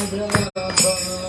Hyderabad.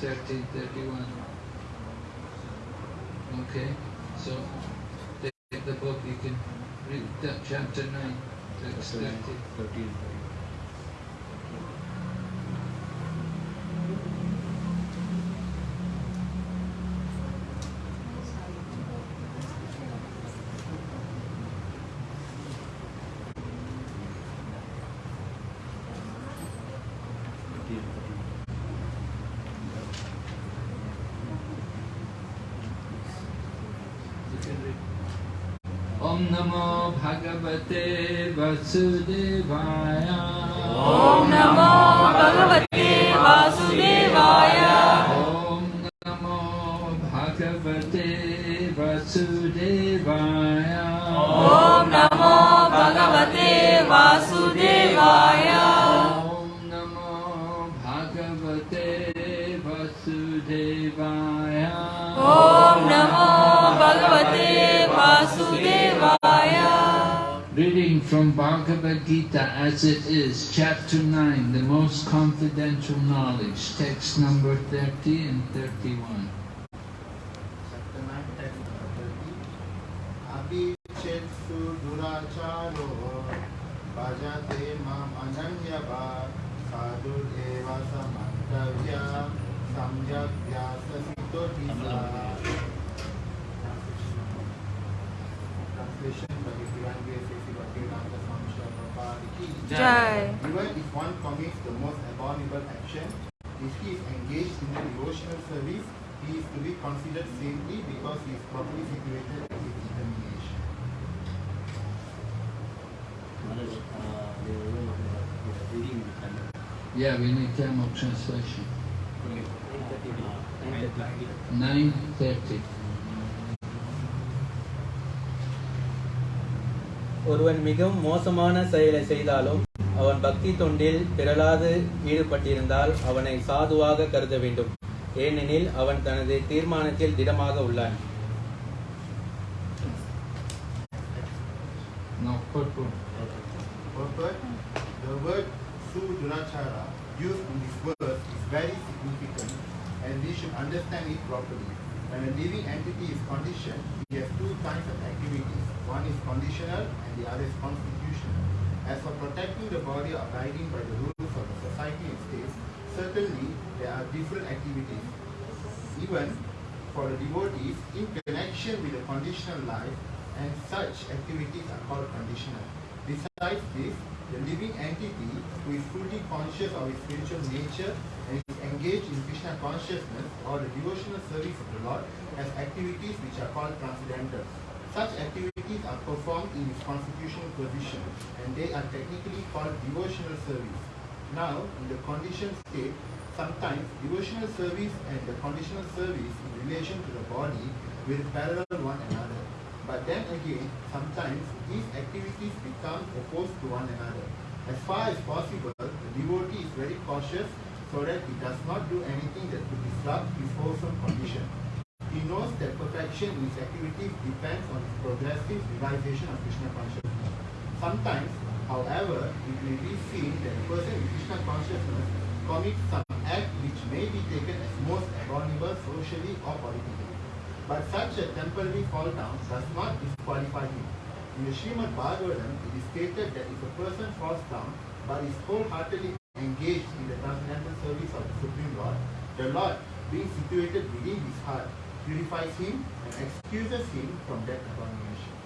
30, 31. Okay. नमो भगवते वसुदेवाय। ओम नमो भगवते Bhagavad Gita as it is, chapter 9, the most confidential knowledge, text number 30 and 31. Yeah, we need Tamil translation. Uh, 9:30. 9.30. ஒருவன் மிகவும் மோசமான செயலை செய்தாலும் அவன் பக்தி தொண்டில் பிறலாது ஈடுபட்டிருந்தால் அவனை சாதுவாக கருத வேண்டும் ஏனெனில் அவன் தனது தீர்மானத்தில் திடமாக உள்ளான் No, purple. Purport, the word Sudurachara used in this verse is very significant and we should understand it properly. When a living entity is conditioned, he has two kinds of activities. One is conditional and the other is constitutional. As for protecting the body or abiding by the rules of the society and state, certainly there are different activities. Even for the devotees, in connection with the conditional life, and such activities are called conditional. Besides this, the living entity who is fully conscious of his spiritual nature and is engaged in Krishna consciousness or the devotional service of the Lord has activities which are called transcendental. Such activities are performed in his constitutional position and they are technically called devotional service. Now, in the conditioned state, sometimes devotional service and the conditional service in relation to the body will parallel one another. But then again, sometimes these activities become opposed to one another. As far as possible, the devotee is very cautious so that he does not do anything that could disrupt his wholesome condition. He knows that perfection in his activities depends on his progressive realization of Krishna consciousness. Sometimes, however, it may be seen that a person with Krishna consciousness commits some act which may be taken as most abominable socially or politically. But such a temporary fall down does not disqualify him. In the Srimad Bhagavatam, it is stated that if a person falls down but is wholeheartedly engaged in the transcendental service of the Supreme Lord, the Lord, being situated within his heart, purifies him and excuses him from that abomination.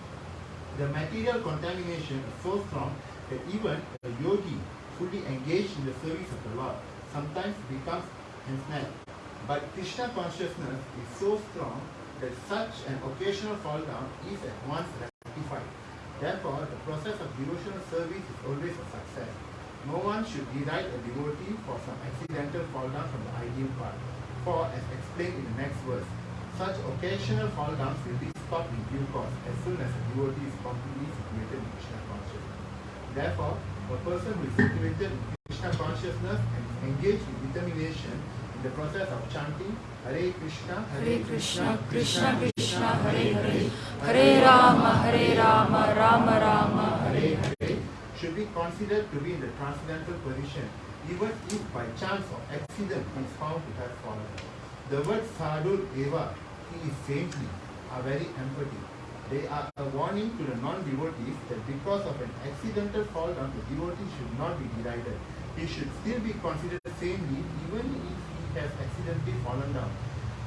The material contamination is so strong that even a yogi fully engaged in the service of the Lord sometimes becomes ensnared. But Krishna consciousness is so strong that such an occasional fall down is at once rectified. Therefore, the process of devotional service is always a success. No one should deride a devotee for some accidental fall down from the ideal path. For, as explained in the next verse, such occasional fall downs will be stopped in due course as soon as a devotee is completely situated in Krishna consciousness. Therefore, a person who is situated in Krishna consciousness and is engaged with determination in the process of chanting Hare Krishna, Hare Krishna, Krishna Krishna, Hare Hare, Hare Rama, Hare Rama, Rama Rama, Hare Hare should be considered to be in the transcendental position, even if by chance or accident he is found to have fallen. The words sadhur eva, he is saintly, are very emphatic. They are a warning to the non-devotees that because of an accidental fall down, the devotee should not be derided. He should still be considered saintly even has accidentally fallen down.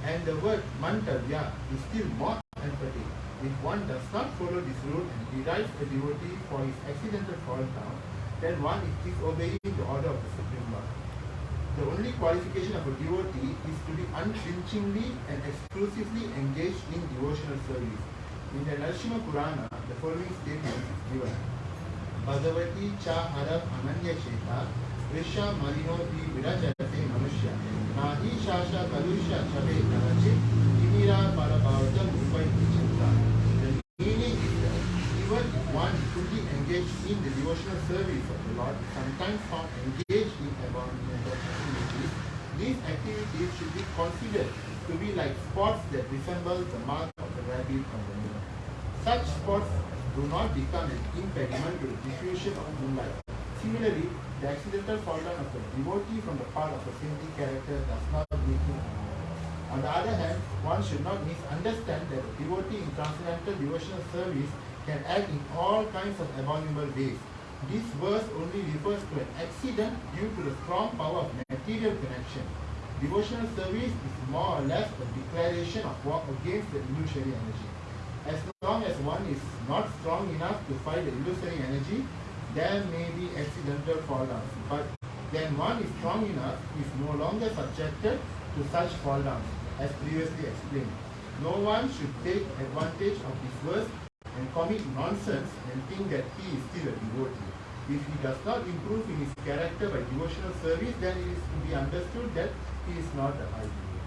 And the word mantavya is still more emphatic. If one does not follow this rule and derides a devotee for his accidental fall down, then one is disobeying the order of the Supreme Lord. The only qualification of a devotee is to be unflinchingly and exclusively engaged in devotional service. In the Narsimha Purana, the following statement is given. Bhagavati cha haram ananya cheta Risha marino di virajate manusya Kalusha Imira parabhavata The meaning is that even one fully engaged in the devotional service of the Lord, sometimes found engaged in abominable activities, these activities should be considered to be like spots that resemble the mark of the rabbit on the moon. Such spots do not become an impediment to the diffusion of moonlight. Similarly, the accidental fall down of a devotee from the path of a saintly character does not make him. On the other hand, one should not misunderstand that a devotee in transcendental devotional service can act in all kinds of abominable ways. This verse only refers to an accident due to the strong power of material connection. Devotional service is more or less a declaration of war against the illusory energy. As long as one is not strong enough to fight the illusory energy, there may be accidental fall-downs, but then one is strong enough is no longer subjected to such fall-downs, as previously explained. No one should take advantage of his worth and commit nonsense and think that he is still a devotee. If he does not improve in his character by devotional service, then it is to be understood that he is not a high devotee.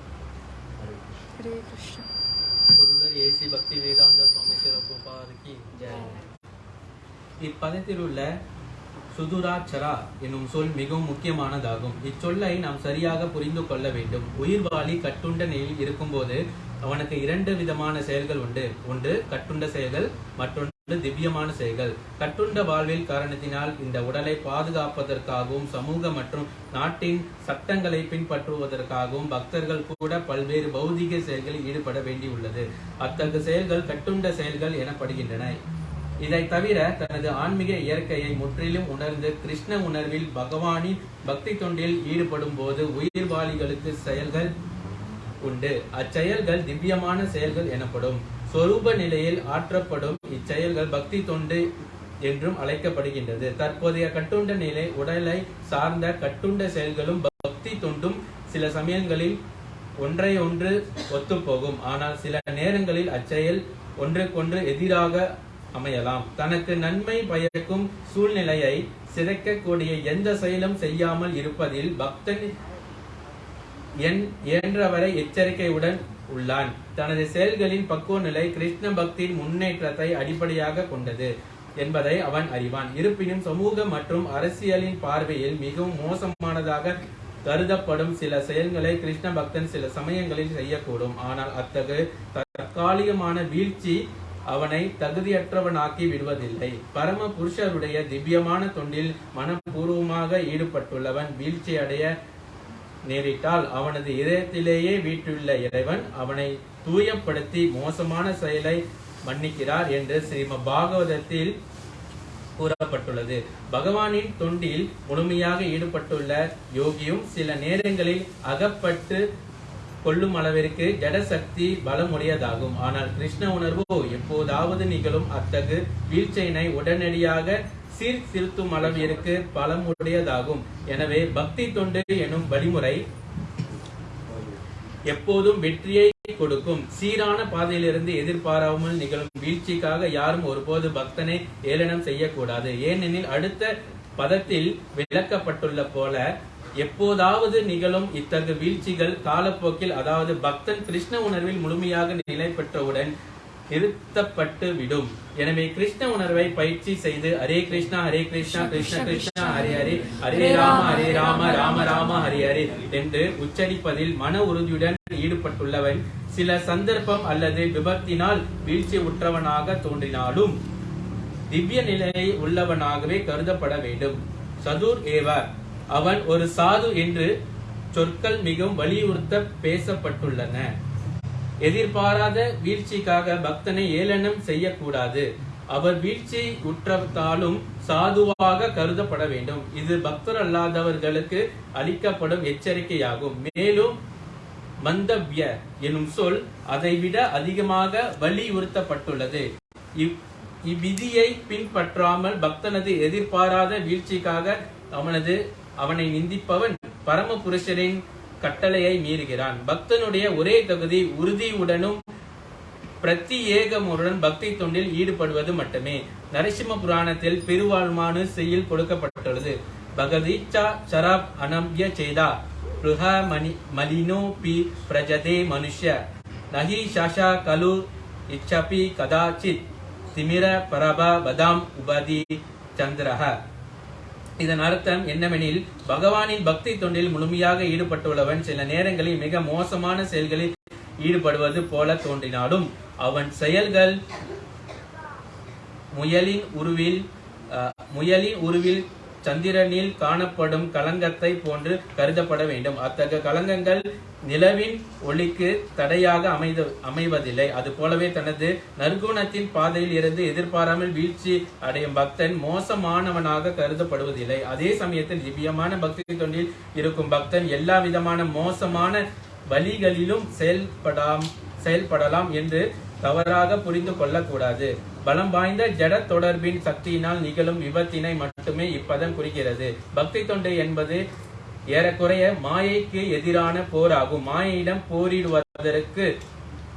Hare Krishna. Hare Krishna. இப்பதத்தில் உள்ள சுதுராச்சரா என்னும் சொல் மிகவும் முக்கியமானதாகும். இச்சொல்லை நாம் சரியாக புரிந்து கொள்ள வேண்டும். உயிர்வாளி கட்டுண்ட நிலையில் இருக்கும்போது அவனுக்கு இரண்டு விதமான செயல்கள் உண்டு. ஒன்று கட்டுண்ட செயல்கள் மற்றொன்று திவ்யமான செயல்கள். கட்டுண்ட வாழ்வில் காரணத்தினால் இந்த உடலை பாதுகாப்பதற்காகவும் சமூக மற்றும் நாட்டின் சட்டங்களை பின்பற்றுவதற்காகவும் பக்தர்கள் கூட பல்வேறு பௌதிக செயல்களில் ஈடுபட வேண்டியுள்ளது. அத்தகு செயல்கள் கட்டுண்ட செயல்கள் எனப்படுகின்றன. இதை தவிர தனது ஆன்மீக இயற்கையை முற்றிலும் உணர்ந்து கிருஷ்ண உணர்வில் பகவானின் பக்தி தொண்டில் ஈடுபடும் போது உயிர்வாளிகளுக்கு செயல்கள் உண்டு. அச்செயல்கள் திவ்யமான செயல்கள் எனப்படும். சொரூப நிலையில் ஆற்றப்படும் இச்செயல்கள் பக்தி தொண்டு என்றும் அழைக்கப்படுகின்றது. தற்போதைய கட்டுண்ட நிலை உடலை சார்ந்த கட்டுண்ட செயல்களும் பக்தி தொண்டும் சில சமயங்களில் ஒன்றை ஒன்று ஒத்துப்போகும். ஆனால் சில நேரங்களில் அச்செயல் ஒன்றுக்கொன்று எதிராக அமையலாம். தனக்கு நன்மை பயக்கும் சூழ்நிலையை சிதைக்கக்கூடிய எந்த செயலும் செய்யாமல் இருப்பதில் பக்தன் என் இயன்றவரை எச்சரிக்கையுடன் உள்ளான். தனது செயல்களின் பக்குவ நிலை கிருஷ்ண பக்தியின் முன்னேற்றத்தை அடிப்படையாக கொண்டது என்பதை அவன் அறிவான். இருப்பினும் சமூக மற்றும் அரசியலின் பார்வையில் மிகவும் மோசமானதாக கருதப்படும் சில செயல்களை கிருஷ்ண பக்தன் சில சமயங்களில் செய்யக்கூடும். ஆனால் அத்தகு தற்காலிகமான வீழ்ச்சி அவனை தகுதியற்றவனாக்கி விடுவதில்லை. பரம புருஷருடைய திவ்யமான தொண்டில் மனப்பூர்வமாக ஈடுபட்டுள்ளவன் வீழ்ச்சி அடைய நேரிட்டால் அவனது இதயத்திலேயே வீட்டுள்ள இறைவன் அவனை தூயப்படுத்தி மோசமான செயலை மன்னிக்கிறார் என்று ஸ்ரீம பாகவதத்தில் கூறப்பட்டுள்ளது. பகவானின் தொண்டில் முழுமையாக ஈடுபட்டுள்ள யோகியும் சில நேரங்களில் அகப்பட்டு கொள்ளும் அளவிற்கு ஜடசக்தி பலமுடையதாகும். ஆனால் கிருஷ்ண உணர்வோ எப்போதாவது நிகழும் அத்தகு வீழ்ச்சியினை உடனடியாக சீர்திருத்தும் அளவிற்கு பலமுடையதாகும். எனவே பக்தி தொண்டு எனும் வழிமுறை எப்போதும் வெற்றியை கொடுக்கும். சீரான பாதையிலிருந்து எதிர்பாராமல் நிகழும் வீழ்ச்சிக்காக யாரும் ஒருபோது பக்தனை ஏளனம் செய்யக்கூடாது. ஏனெனில் அடுத்த பதத்தில் விளக்கப்பட்டுள்ள போல எப்போதாவது நிகழும் இத்தகு வீழ்ச்சிகள் காலப்போக்கில் அதாவது பக்தன் கிருஷ்ண உணர்வில் முழுமையாக நிலை பெற்றவுடன் நிறுத்தப்பட்டு விடும். எனவே கிருஷ்ண உணர்வை பயிற்சி செய்து ஹரே கிருஷ்ணா ஹரே கிருஷ்ணா கிருஷ்ண கிருஷ்ணா ஹரே ஹரே ஹரே ராம ஹரே ராம ராம ராம ஹரே ஹரே என்று உச்சரிப்பதில் மன உறுதியுடன் ஈடுபட்டுள்ளவன் சில சந்தர்ப்பம் அல்லது விபத்தினால் வீழ்ச்சி உற்றவனாக தோன்றினாலும் திவ்ய நிலையை உள்ளவனாகவே கருதப்பட வேண்டும். சதுர் ஏவ அவன் ஒரு சாது என்று சொற்கள் மிகவும் வலியுறுத்த பேசப்பட்டுள்ளன. எதிர்பாராத வீழ்ச்சிக்காக பக்தனை ஏளனம் செய்யக்கூடாது. அவர் வீழ்ச்சி உற்றத்தாலும் சாதுவாக கருதப்பட வேண்டும். இது பக்தர் அல்லாதவர்களுக்கு அளிக்கப்படும் எச்சரிக்கையாகும். மேலும் மந்தவ்ய எனும் சொல் அதைவிட அதிகமாக வலியுறுத்தப்பட்டுள்ளது. இவ்விதியை பின்பற்றாமல் பக்தனது எதிர்பாராத வீழ்ச்சிக்காக அவனது அவனை நிந்திப்பவன் பரம புருஷரின் கட்டளையை மீறுகிறான். பக்தனுடைய ஒரே தகுதி உறுதியுடனும் பிரத்தியேகமுடன் பக்தி தொண்டில் ஈடுபடுவது மட்டுமே. நரசிம்ம புராணத்தில் பெருவாழ்மானு செய்யில் கொடுக்கப்பட்டுள்ளது. பகதீச்சா சராப் அனம்ய செய்தா ருஹ மணி மலினோ பி பிரஜதே மனுஷ நகி ஷாஷா கலு இச்சபி கதாச்சித் திமிர பரப பதாம் உபதி சந்திரஹ. இதன் அர்த்தம் என்னவெனில் பகவானின் பக்தி தொண்டில் முழுமையாக ஈடுபட்டுள்ளவன் சில நேரங்களில் மிக மோசமான செயல்களில் ஈடுபடுவது போல தோன்றினாலும் அவன் செயல்கள் முயலின் உருவில் அஹ், முயலின் உருவில் சந்திரனில் காணப்படும் கலங்கத்தை போன்று கருதப்பட வேண்டும். அத்தகைய கலங்கங்கள் நிலவின் ஒளிக்கு தடையாக அமைத அமைவதில்லை. அது போலவே தனது நற்குணத்தின் பாதையில் இருந்து எதிர்பாராமல் வீழ்ச்சி அடையும் பக்தன் மோசமானவனாக கருதப்படுவதில்லை. அதே சமயத்தில் திவ்யமான பக்தி தொண்டில் இருக்கும் பக்தன் எல்லா விதமான மோசமான வழிகளிலும் செயல்படாம் செயல்படலாம் என்று தவறாக புரிந்து கொள்ளக்கூடாது. பலம் வாய்ந்த ஜட தொடர்பின் சக்தியினால் நிகழும் விபத்தினை மட்டுமே இப்பதம் குறிக்கிறது. பக்தி தொண்டை என்பது ஏறக்குறைய மாயைக்கு எதிரான போராகும். மாயையிடம் போரிடுவதற்கு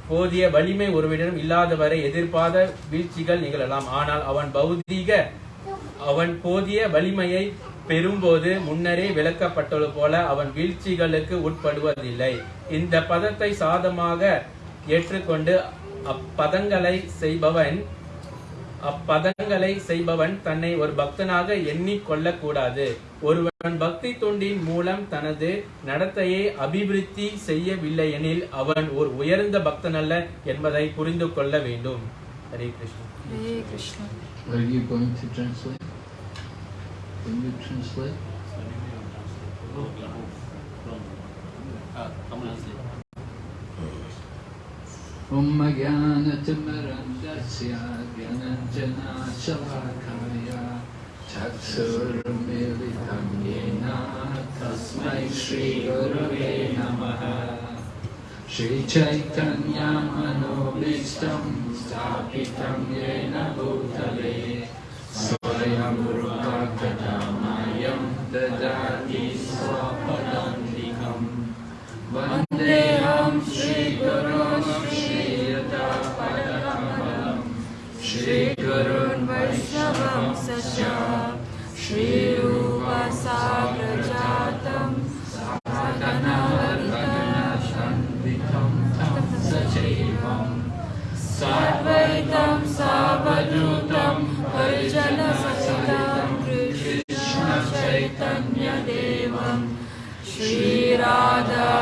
போதிய வலிமை ஒருவரிடம் இல்லாதவரை எதிர்பார்த்த வீழ்ச்சிகள் நிகழலாம். ஆனால் அவன் பௌதிக அவன் போதிய வலிமையை பெறும்போது முன்னரே விளக்கப்பட்டது போல அவன் வீழ்ச்சிகளுக்கு உட்படுவதில்லை. இந்த பதத்தை சாதமாக ஏற்றுக்கொண்டு அப்பதங்களை செய்பவன் அப்பதங்களை செய்பவன் தன்னை ஒரு பக்தனாக எண்ணிக்கொள்ளக் கூடாது ஒருவன் பக்தி தொண்டின் மூலம் தனது நடத்தையை அபிவிருத்தி செய்யவில்லை எனில் அவன் ஒரு உயர்ந்த பக்தன் அல்ல என்பதை புரிந்து கொள்ள வேண்டும் Hare Krishna Hare Krishna. Are you going to translate? Can you translate? Om Jnanatimmarandasya ब्रह्मज्ञानतिमरन्दस्य ज्ञानञ्जनाशलाकाया चक्षुर्मिलितं येन तस्मै श्रीगुरुवे नमः। श्रीचैतन्यमनोभीष्टं स्थापितं येन भूतले। स्वयं रूपकटामायं ददाति स्वपदान्तिकं। वन्देऽहं श्रीगुरुः श्रीगुरुन् वैष्णवं सच श्रीयुवसारम्बितं श्री सद्वैतं सावदुतं प्रचलम कृषि चैतन्यदेवं श्रीराधा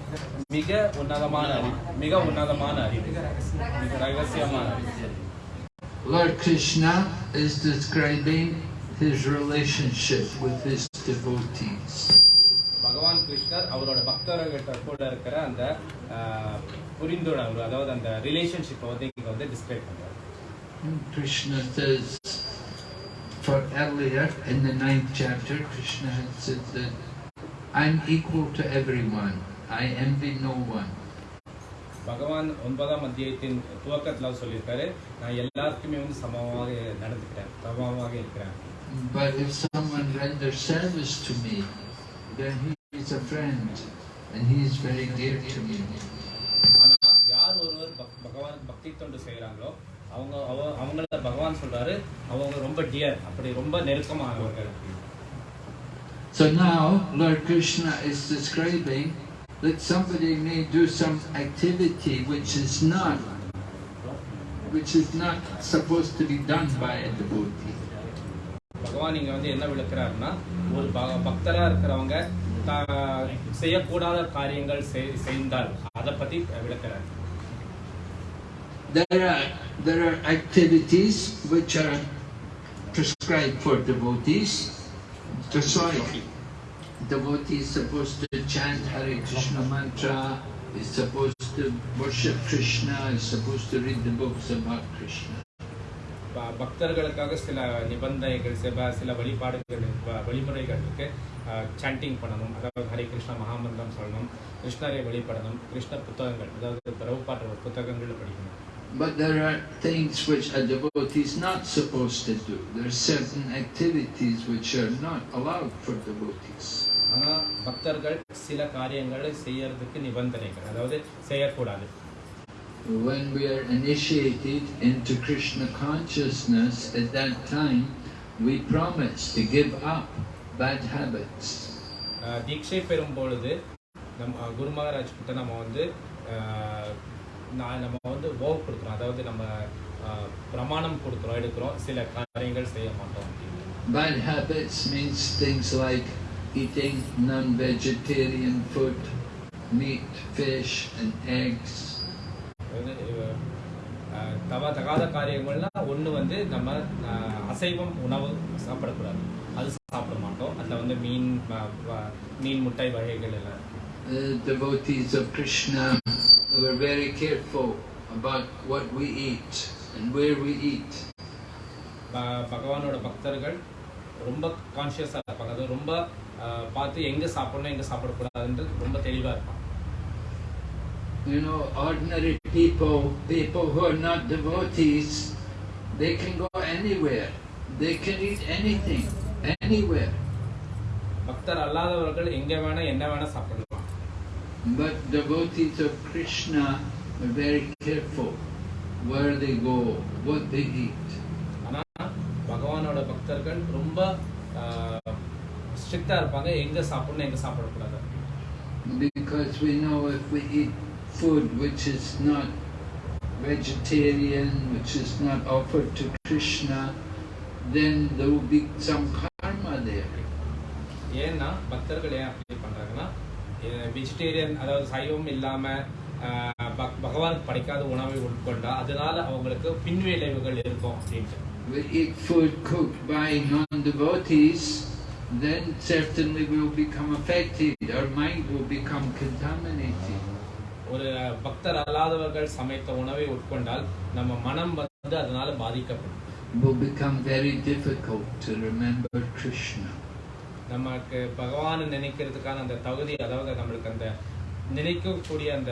மிக உன்னதமான அறிவு மிக உன்னதமான அறிவு மிக ரகசியமான அறிவு Lord Krishna is describing his relationship with his devotees. பகவான் கிருஷ்ணர் அவரோட பக்தர்கிட்ட கூட இருக்கிற அந்த ஆஹ், புரிந்துணர்வு அதாவது அந்த ரிலேஷன்ஷிப்பை வந்து இங்க வந்து டிஸ்கிரைப் பண்றாரு Krishna says, for earlier in the ninth chapter, Krishna had said that I'm equal to everyone. I envy no one. பகவான் ஒன்பதாம் அத்தியாயத்தின் துவக்கத்தில் சொல்லியிருக்காரு நான் எல்லாருக்குமே வந்து சமமாக நடந்துக்கிறேன் சமமாக இருக்கிறேன் But if someone renders service to me, then he is a friend and he is very dear to me. ஆனா யார் ஒருவர் பக்- பகவான் பக்தி தொண்டு செய்யறாங்களோ அவங்க அவ- அவங்கள பகவான் சொல்றாரு அவங்க ரொம்ப டியர் அப்படி ரொம்ப நெருக்கமானவர்கள் So now Lord Krishna is describing that somebody may do some activity which is not which is not supposed to be done by a devotee. பகவான் இங்க வந்து என்ன விளக்குறாருன்னா ஒரு ப- பக்தரா இருக்கிறவங்க தா- செய்யக்கூடாத காரியங்கள் செய்- செய்தால் அதை பத்தி விளக்குறாரு There are there are activities which are prescribed for devotees. Just like devotee is supposed to chant Hare Krishna mantra, is supposed to worship Krishna, is supposed to read the books about Krishna. ப- பக்தர்களுக்காக சில நிபந்தனைகள் சில சில வழிபாடுகள் வ- வழிமுறைகள் இருக்கு sanding பண்ணணும் அதாவது ஹரே கிருஷ்ணா மகாமந்திரம் சொல்லணும் கிருஷ்ணரை வழிபடணும் கிருஷ்ண புத்தகங்கள் அதாவது பிரபுபாட்ட புத்தகங்கள் படிக்கணும் But there are things which a devotee is not supposed to do. There are certain activities which are not allowed for devotees. ஆனா பக்தர்கள் சில காரியங்களை செய்யறதுக்கு நிபந்தனைகள். அதாவது செய்யக்கூடாது. When we are initiated into Krishna consciousness, at that time we promise to give up bad habits. தீட்சை பெறும் பொழுது நம் குரு மகாராஜ் கிட்ட நம்ம வந்து நம்ம வந்து ஓ கொடுக்குறோம். அதாவது நம்ம பிரமாணம் கொடுக்குறோம் எடுக்கிறோம். சில காரியங்கள் செய்ய மாட்டோம் Bad habits means things like eating non-vegetarian food, meat, fish and eggs. தவ தகாத காரியங்கள்னா ஒன்று வந்து நம்ம அசைவம் உணவு சாப்பிடக்கூடாது அது சாப்பிட மாட்டோம் அதில் வந்து மீன் மீன் முட்டை வகைகள் எல்லாம் The devotees of Krishna were very careful about what we eat and where we eat. பகவானோட பக்தர்கள் ரொம்ப கான்ஷியஸாக இருப்பாங்க அது ரொம்ப பார்த்து எங்கே சாப்பிடணும் எங்கே சாப்பிடக்கூடாதுன்றது ரொம்ப தெளிவாக இருப்பாங்க You know, ordinary people, people who are not devotees, they can go anywhere. They can eat anything, anywhere. பக்தர் அல்லாதவர்கள் எங்கே வேணா என்ன வேணா சாப்பிடலாம் But devotees of Krishna are very careful where they go, what they eat. பக்தர்கள் ரொம்ப ஸ்ட்ரிக்டாக இருப்பாங்க. எங்கே சாப்பிடணும் எங்கே சாப்பிடக்கூடாது. Because we know if we eat food which is not vegetarian, which is not offered to Krishna, then there will be some karma there. ஏன்னா பக்தர்கள் ஏன் அப்படி பண்ணுறாங்கன்னா வெஜிடேரியன் அதாவது சைவம் இல்லாமல் பகவானுக்கு படைக்காத உணவை உட்கொண்டா அதனால அவங்களுக்கு பின்விளைவுகள் இருக்கும் அப்படின்ட்டு. We eat food cooked by non-devotees, then certainly we will become affected. Our mind will become contaminated. ஒரு பக்தர் அல்லாதவர்கள் சமைத்த உணவை உட்கொண்டால் நம்ம மனம் வந்து அதனால பாதிக்கப்படும் will become very difficult to remember Krishna. நமக்கு பகவானை நினைக்கிறதுக்கான அந்த தகுதி அதாவது நம்மளுக்கு அந்த நினைக்கக்கூடிய அந்த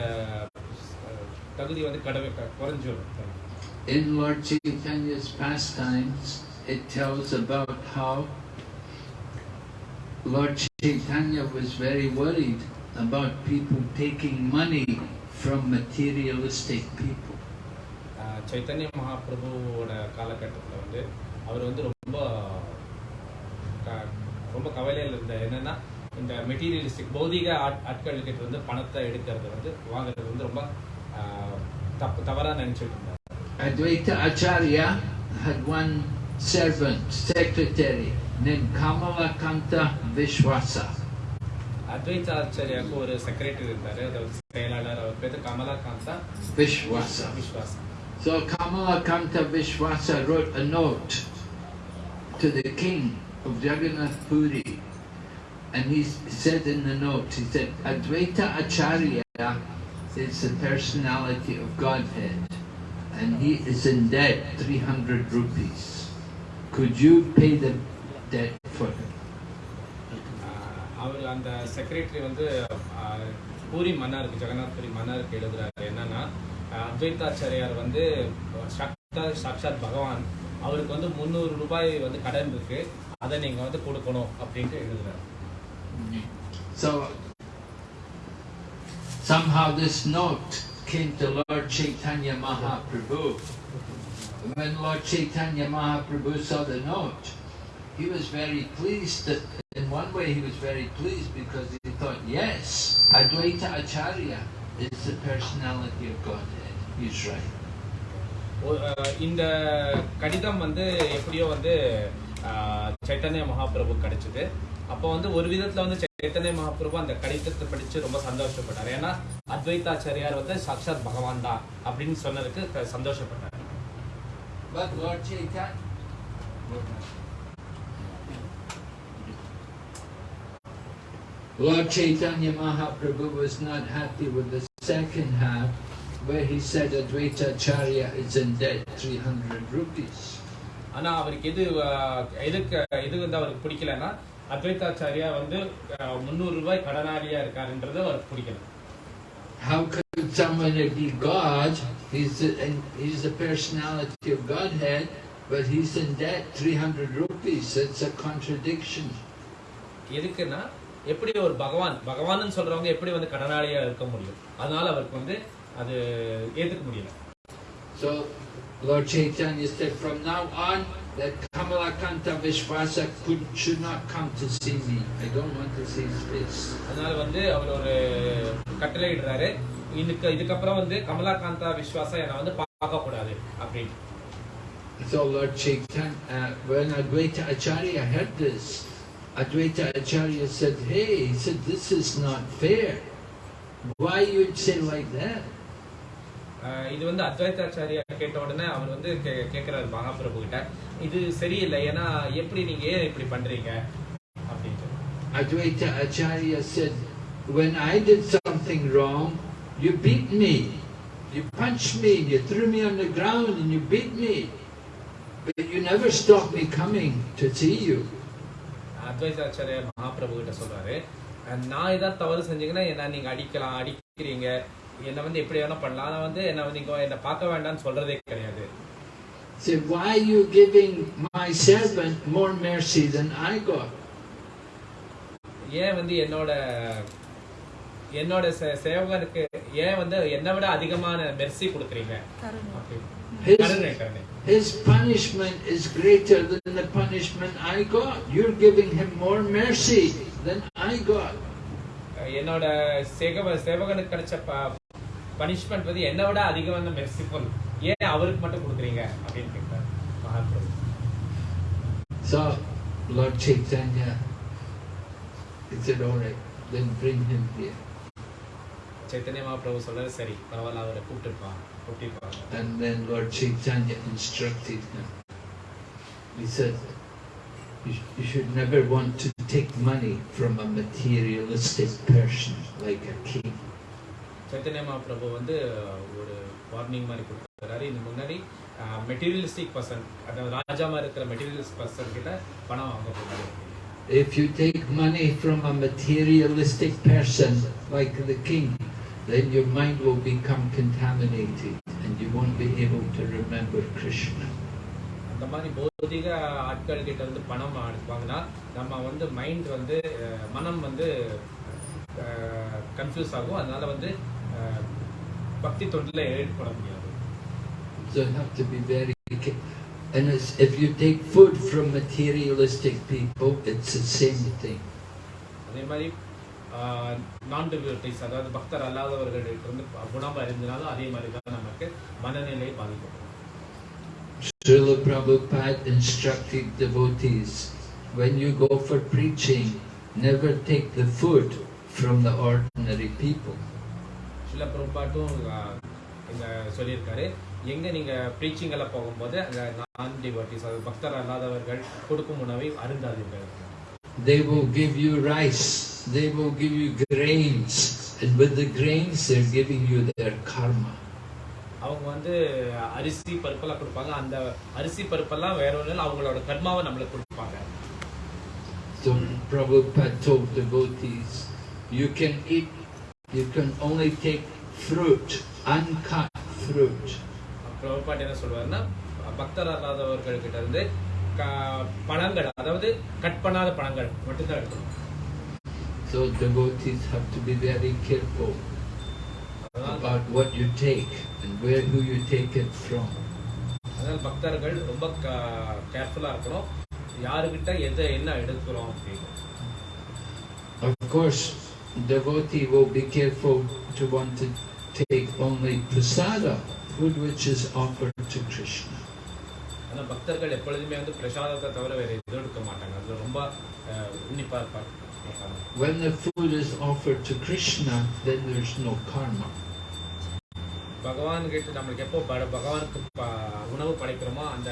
தகுதி வந்து கடவை குறைஞ்சிடும் In Lord Chaitanya's pastimes, it tells about how Lord Chaitanya was very worried about people taking money from materialistic people. ஆஹ் சைத்தன்ய மகாபிரபுவோட காலகட்டத்தில் வந்து அவர் வந்து ரொம்ப ரொம்ப கவலையில் இருந்தார் என்னன்னா இந்த மெட்டீரியலிஸ்டிக் பௌதிக ஆட் ஆட்கள் கிட்ட இருந்து பணத்தை எடுக்கிறது வந்து வாங்குறது வந்து ரொம்ப தப்பு தவறாக நினைச்சிட்டு இருந்தார் Advaita Acharya had one servant, secretary, named Kamalakanta Vishwasa. அத்வைத ஆச்சாரியாவுக்கு ஒரு செக்ரட்டரி இருந்தாரு அதாவது செயலாளர் அவர் பேர் கமலாகாந்தா Vishwasa. Viswasam So Kamalakanta Vishwasa wrote a note to the king of Jagannath Puri. And he s- said in the note, he said, Advaita Acharya is the personality of Godhead. And he is in debt 300 rupees. Could you pay the debt for him? ஆஹ் அவர் அந்த secretary வந்து ஆஹ், பூரி மன்னருக்கு ஜெகநாத் பூரி மன்னருக்கு எழுதுறாரு என்னன்னா ஆஹ், அத்வைதாச்சாரியார் வந்து சாக்ஷாத் பகவான் அவருக்கு வந்து முந்நூறு ரூபாய் வந்து கடன் இருக்கு அதை நீங்க வந்து கொடுக்கணும் அப்படின்ட்டு எழுதுறாரு So somehow this note came to Lord Chaitanya Mahaprabhu. When Lord Chaitanya Mahaprabhu saw the note, he was very pleased that in one way he was very pleased because he thought, yes, Advaita Acharya is the personality of Godhead. He's right. இந்த கடிதம் வந்து எப்படியோ வந்து சைத்தன்ய மகாபிரபு கிடைச்சது அப்போ வந்து ஒரு விதத்தில் வந்து சைத்தன்ய மகாபிரபு அந்த கடிதத்தை படிச்சு ரொம்ப சந்தோஷப்பட்டார். ஏன்னா அத்வைதாச்சாரியார் வந்து சாக்ஷாத் பகவான் தான் அப்படின்னு சொன்னதுக்கு சந்தோஷப்பட்டார். But Lord Chaitanya, Lord Chaitanya Mahaprabhu was not happy with the second half where he said Advaita Acharya is in debt 300 rupees. ஆனா அவருக்கு எது எதுக்கு எது வந்து அவருக்கு பிடிக்கலன்னா அத்வைதாச்சாரியா வந்து முந்நூறு ரூபாய் கடனாளியா இருக்காருன்றது அவருக்கு பிடிக்கல How could someone be God? He's and he's the personality of Godhead, but he's in debt 300 rupees. It's a contradiction. எதுக்குன்னா எப்படி ஒரு பகவான் பகவான்னு சொல்றவங்க எப்படி வந்து கடனாளியா இருக்க முடியும் அதனால அவருக்கு வந்து அது ஏத்துக்க முடியல So Lord Chaitanya said, from now on, that Kamalakanta Vishwasa could, should not come to see me. I don't want to see his face. அதனால வந்து அவர் ஒரு கட்டளை இடுறாரு இதுக்கு இதுக்கப்புறம் வந்து கமலாகாந்தா விஸ்வாசா என்னை வந்து பார்க்க கூடாது அப்படின்னு So Lord Chaitanya, uh, when Advaita Acharya heard this, Advaita Acharya said, hey, he said, this is not fair. Why you'd say like that? இது வந்து அத்வைதாச்சாரியா கேட்ட உடனே அவர் வந்து கே- கேக்குறாரு மகாபிரபு கிட்ட இது சரியில்லை ஏன்னா எப்படி நீங்க ஏன் இப்படி பண்றீங்க அப்படின்ட்டு Advaita Acharya said, when I did something wrong, you beat me. You punched me, you threw me on the ground and you beat me. But you never stopped me coming to see you. Advaitacharya Mahaprabhu கிட்ட சொல்றாரு நான் ஏதாவது தவறு செஞ்சீங்கன்னா என்ன நீங்க அடிக்கலாம் அடிக்கிறீங்க என்னை வந்து எப்படி வேணா பண்ணலாம் ஆனா வந்து என்ன வந்து நீங்க என்னை பார்க்க வேண்டாம்னு சொல்றதே கிடையாது Say, why are you giving my servant more mercy than I got? ஏன் வந்து என்னோட என்னோட சேவகனுக்கு ஏன் வந்து என்னை விட அதிகமான மெர்சி கொடுக்குறீங்க. His, punishment is greater than the punishment I got. You're giving him more mercy than I got. என்னோட சேவக சேவகனுக்கு கிடைச்ச பனிஷ்மெண்ட் வந்து என்னை விட அதிகமான மெர்சிஃபுல் ஏன் அவருக்கு மட்டும் கொடுக்குறீங்க அப்படின்னு கேட்கிறார் Mahaprabhu So, Lord Chaitanya, he said, all right, then bring him here. Chaitanya Mahaprabhu சொல்றாரு சரி பரவாயில்ல அவரை கூப்பிட்டுருப்பான் கூப்பிட்டுருப்பாங்க And then Lord Chaitanya instructed him. He said, you, sh- you should never want to take money from a materialistic person like a king. Chaitanya Mahaprabhu வந்து ஒரு warning மாதிரி கொடுக்குறாரு இது முன்னாடி மெட்டீரியலிஸ்டிக் பர்சன் அதாவது ராஜாமா இருக்கிற மெட்டீரியலிஸ்ட் பர்சன் கிட்ட பணம் வாங்கக்கூடாது If you take money from a materialistic person like the king, then your mind will become contaminated and you won't be able to remember Krishna. அந்த மாதிரி பௌதிக ஆட்கள் கிட்ட வந்து பணம் வாங்கினா நம்ம வந்து மைண்ட் வந்து மனம் வந்து கன்ஃபியூஸ் ஆகும். அதனால வந்து பக்தி தொண்டில் ஈடுபட முடியாது So you have to be very careful. And it's, if you take food from materialistic people, it's the same thing. அதே மாதிரி நான் டிவிட்டிஸ் அதாவது பக்தர் அல்லாதவர்களிட்ட இருந்து குணம் அறிந்தினாலும் அதே மாதிரி தான் நமக்கு மனநிலை பாதிக்கும் Srila Prabhupada instructed devotees, when you go for preaching, never take the food from the ordinary people. சில பிரபாட்டும் இந்த சொல்லியிருக்காரு. எங்க நீங்க ப்ரீச்சிங் எல்லாம் போகும்போது அந்த நான் டிவர்ட்டிஸ் அது பக்தர் அல்லாதவர்கள் கொடுக்கும் உணவை அருந்தாதீர்கள். They will give you rice, they will give you grains, and with the grains they're giving you their karma. அவங்க வந்து அரிசி பருப்பெல்லாம் கொடுப்பாங்க. அந்த அரிசி பருப்பெல்லாம் வேற ஒன்றும் அவங்களோட கர்மாவை நம்மளுக்கு கொடுப்பாங்க. So Prabhupada told devotees, you can eat, you can only take fruit, uncut fruit. பிரபாட் என்ன சொல்வாருன்னா பக்தர் அல்லாதவர்கள் கிட்ட இருந்து க- பழங்கள் அதாவது கட் பண்ணாத பழங்கள் மட்டும்தான் எடுக்கணும் So devotees have to be very careful அதனால் about what you take and where who you take it from. அதனால் பக்தர்கள் ரொம்ப கேர்ஃபுல்லா இருக்கணும் யாருக்கிட்ட எதை என்ன எடுக்கிறோம் அப்படின்னு Of course, devotee will be careful to want to take only prasada, food which is offered to Krishna. ஆனா பக்தர்கள் எப்பொழுதுமே வந்து பிரசாதத்தை தவிர வேற எதுவும் எடுக்க மாட்டாங்க அதுல ரொம்ப உன்னிப்பா இருப்பாங்க. When the food is offered to Krishna, then there's no karma. பகவான் கிட்ட நம்மளுக்கு எப்போ பகவானுக்கு உணவு படைக்கிறோமோ அந்த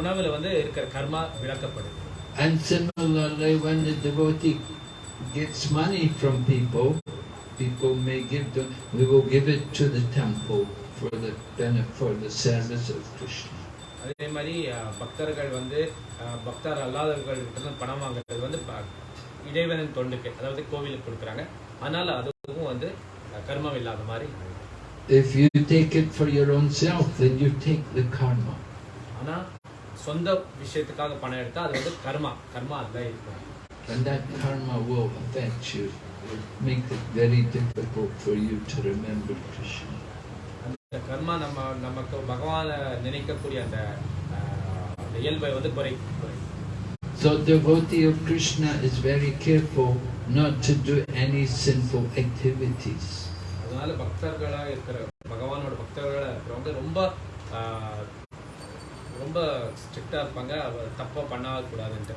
உணவுல வந்து இருக்கிற கர்மா விளக்கப்படுது And similarly, when the devotee gets money from people, people may give them, we will give it to the temple for the benefit, for the service of Krishna. அதே மாதிரி பக்தர்கள் வந்து பக்தர் அல்லாதவர்கள் கிட்ட பணம் வாங்குறது வந்து இறைவனின் தொண்டுக்கு அதாவது கோவிலுக்கு கொடுக்குறாங்க அதனால அதுவும் வந்து கர்மம் இல்லாத மாதிரி If you take it for your own self, then you take the karma. ஆனா சொந்த விஷயத்துக்காக பணம் எடுத்தா அது வந்து கர்மா கர்மா அதுதான் இருக்கும் And that karma will affect you, make it very difficult for you to remember Krishna. அந்த கர்மா நம்ம நமக்கு பகவானை நினைக்கக்கூடிய அந்த இயல்பை வந்து குறை So devotee of Krishna is very careful not to do any sinful activities. அதனால பக்தர்களா இருக்கிற பகவானோட பக்தர்களா ரொம்ப ஆஹ், ரொம்ப ஸ்ட்ரிக்டா இருப்பாங்க தப்பா பண்ணக்கூடாதுன்ட்டு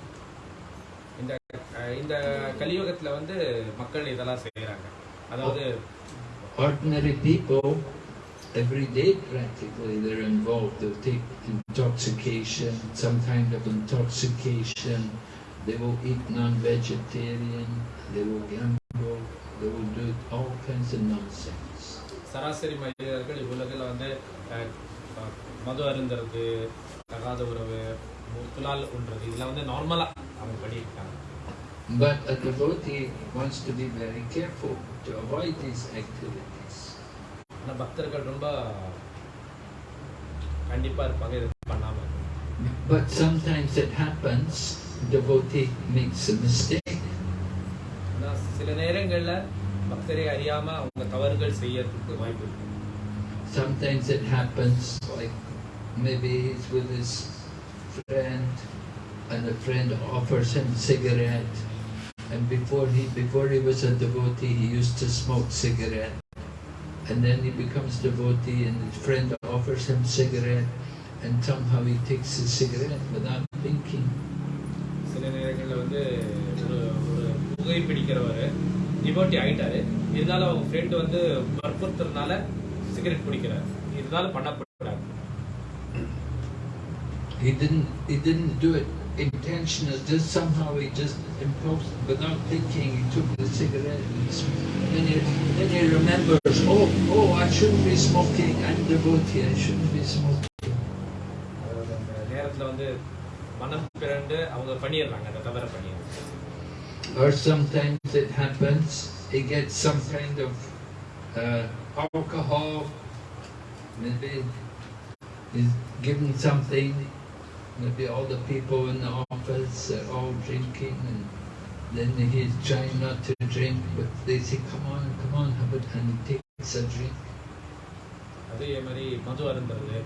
இந்த இந்த கலியுகத்துல வந்து மக்கள் இதெல்லாம் செய்யறாங்க அதாவது Ordinary people, every day practically, they're involved. They'll take intoxication, some kind of intoxication. They will eat non-vegetarian. They will gamble. They will do all kinds of nonsense. சராசரி மனிதர்கள் இவ்வுலகில் வந்து மது அருந்துறது தகாத உறவு புலால் உண்றது இதெல்லாம் வந்து நார்மலா அவங்க பண்ணியிருக்காங்க But a devotee wants to be very careful to avoid these activities. ஆனா பக்தர்கள் ரொம்ப கண்டிப்பா இருப்பாங்க இது பண்ணாம But sometimes it happens, devotee makes a mistake. ஆனா சில நேரங்கள்ல பக்தரை அறியாம அவங்க தவறுகள் செய்யறதுக்கு வாய்ப்பு இருக்கு Sometimes it happens like maybe he's with his friend and the friend offers him cigarette and before he before he was a devotee he used to smoke cigarette and then he becomes devotee and his friend offers him cigarette and somehow he takes a cigarette without thinking. சில நேரங்களில் வந்து ஒரு ஒரு புகை பிடிக்கிறவர் devotee ஆயிட்டாரு இருந்தாலும் அவங்க friend வந்து வற்புறுத்துறதுனால சிகரெட் பிடிக்கிறார் இருந்தாலும் பண்ணக்கூடாது He didn't, he didn't do it intentionally. just somehow he just impulsed, without thinking, he took the cigarette and. Then he, then he remembers, oh, oh, I shouldn't be smoking, I'm devotee, I shouldn't be smoking. Or sometimes it happens, he gets some kind of uh, alcohol, maybe he's given something, maybe all the people in the office are all drinking and then he's trying not to drink, but they say, come on, come on, have it, and he takes a drink. அதே மாதிரி மது அருந்துறது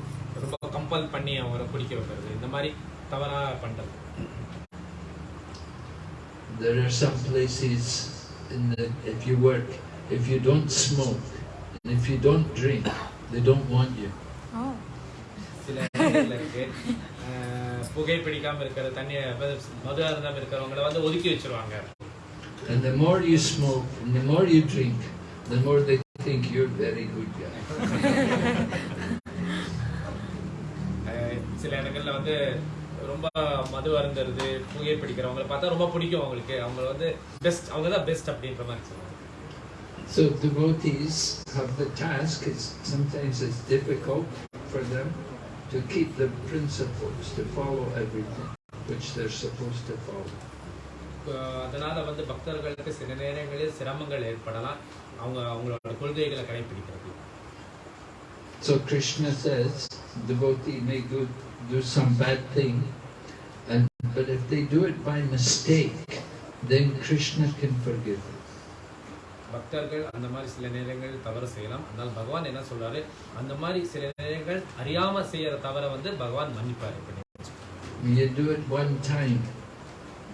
ரொம்ப compel பண்ணி அவரை குடிக்க வைக்கிறது இந்த மாதிரி தவறாக பண்ணுறது There are some places in the, if you work, if you don't smoke, and if you don't drink, they don't want you. Oh. புகை பிடிக்காம இருக்கிற தண்ணி மது அருந்தாம இருக்கிறவங்கள வந்து ஒதுக்கி வச்சிருவாங்க. And the more you smoke, and the more you drink, the more they think you're very good guy. சில இடங்கள்ல வந்து ரொம்ப மது அருந்துறது புகை பிடிக்கிறவங்கள பார்த்தா ரொம்ப பிடிக்கும் அவங்களுக்கு. அவங்க வந்து பெஸ்ட் அவங்க தான் பெஸ்ட் அப்படின்ற மாதிரி சொல்லுவாங்க. So devotees have the task, it's, sometimes it's difficult for them to keep the principles, to follow everything which they're supposed to follow. அஹ், அதனால வந்து பக்தர்களுக்கு சில நேரங்களில் சிரமங்கள் ஏற்படலாம் அவங்க அவங்களோட கொள்கைகளை கடைபிடிக்கிறது So Krishna says, devotee may go do some bad thing, and but if they do it by mistake, then Krishna can forgive them. பக்தர்கள் அந்த மாதிரி சில நேரங்கள் தவறு செய்யலாம் ஆனால் பகவான் என்ன சொல்றாரு அந்த மாதிரி சில நேரங்கள் அறியாம செய்யற தவறை வந்து பகவான் மன்னிப்பாரு you do it one time,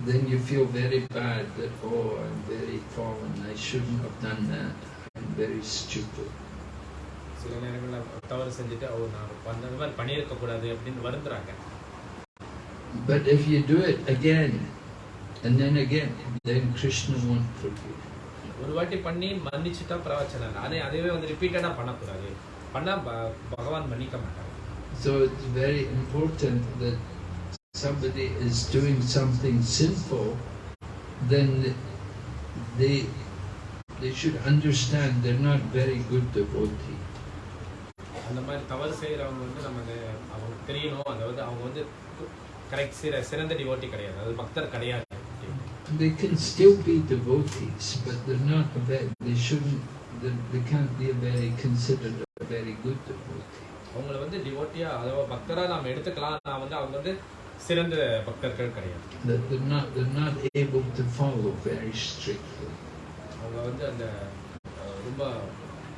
then you feel very bad that, oh, I'm very fallen, I shouldn't have done that, I'm very stupid. சில நேரங்கள்ல தவறு செஞ்சுட்டு ஓ நான் அந்த மாதிரி பண்ணியிருக்க கூடாது அப்படின்னு வருந்துறாங்க But if you do it again and then again, then Krishna won't forgive. ஒரு வாட்டி பண்ணி மன்னிச்சுட்டா பிரவச்சனை. இல்லை அதே அதுவே வந்து ரிப்பீட்டடா பண்ணக்கூடாது. பண்ணா ப- பகவான் மன்னிக்க மாட்டாங்க So it's very important that somebody is doing something sinful, then they they should understand they're not very good devotee. அந்த மாதிரி தவறு செய்யறவங்க வந்து நமக்கு அவங்க தெரியணும். அதாவது அவங்க வந்து கரெக்ட் சிற சிறந்த டிவோட்டி கிடையாது. அது பக்தர் கிடையாது. They can still be devotees, but they're not a very, they shouldn't, they, they can't be a very considered a very good devotee. அவங்கள வந்து டிவோட்டியா அதாவது பக்தரா நாம எடுத்துக்கலாம் நான் வந்து அவங்க வந்து சிறந்த பக்தர்கள் கிடையாது That they're not they're not able to follow very strictly. அவங்க வந்து அந்த அஹ், ரொம்ப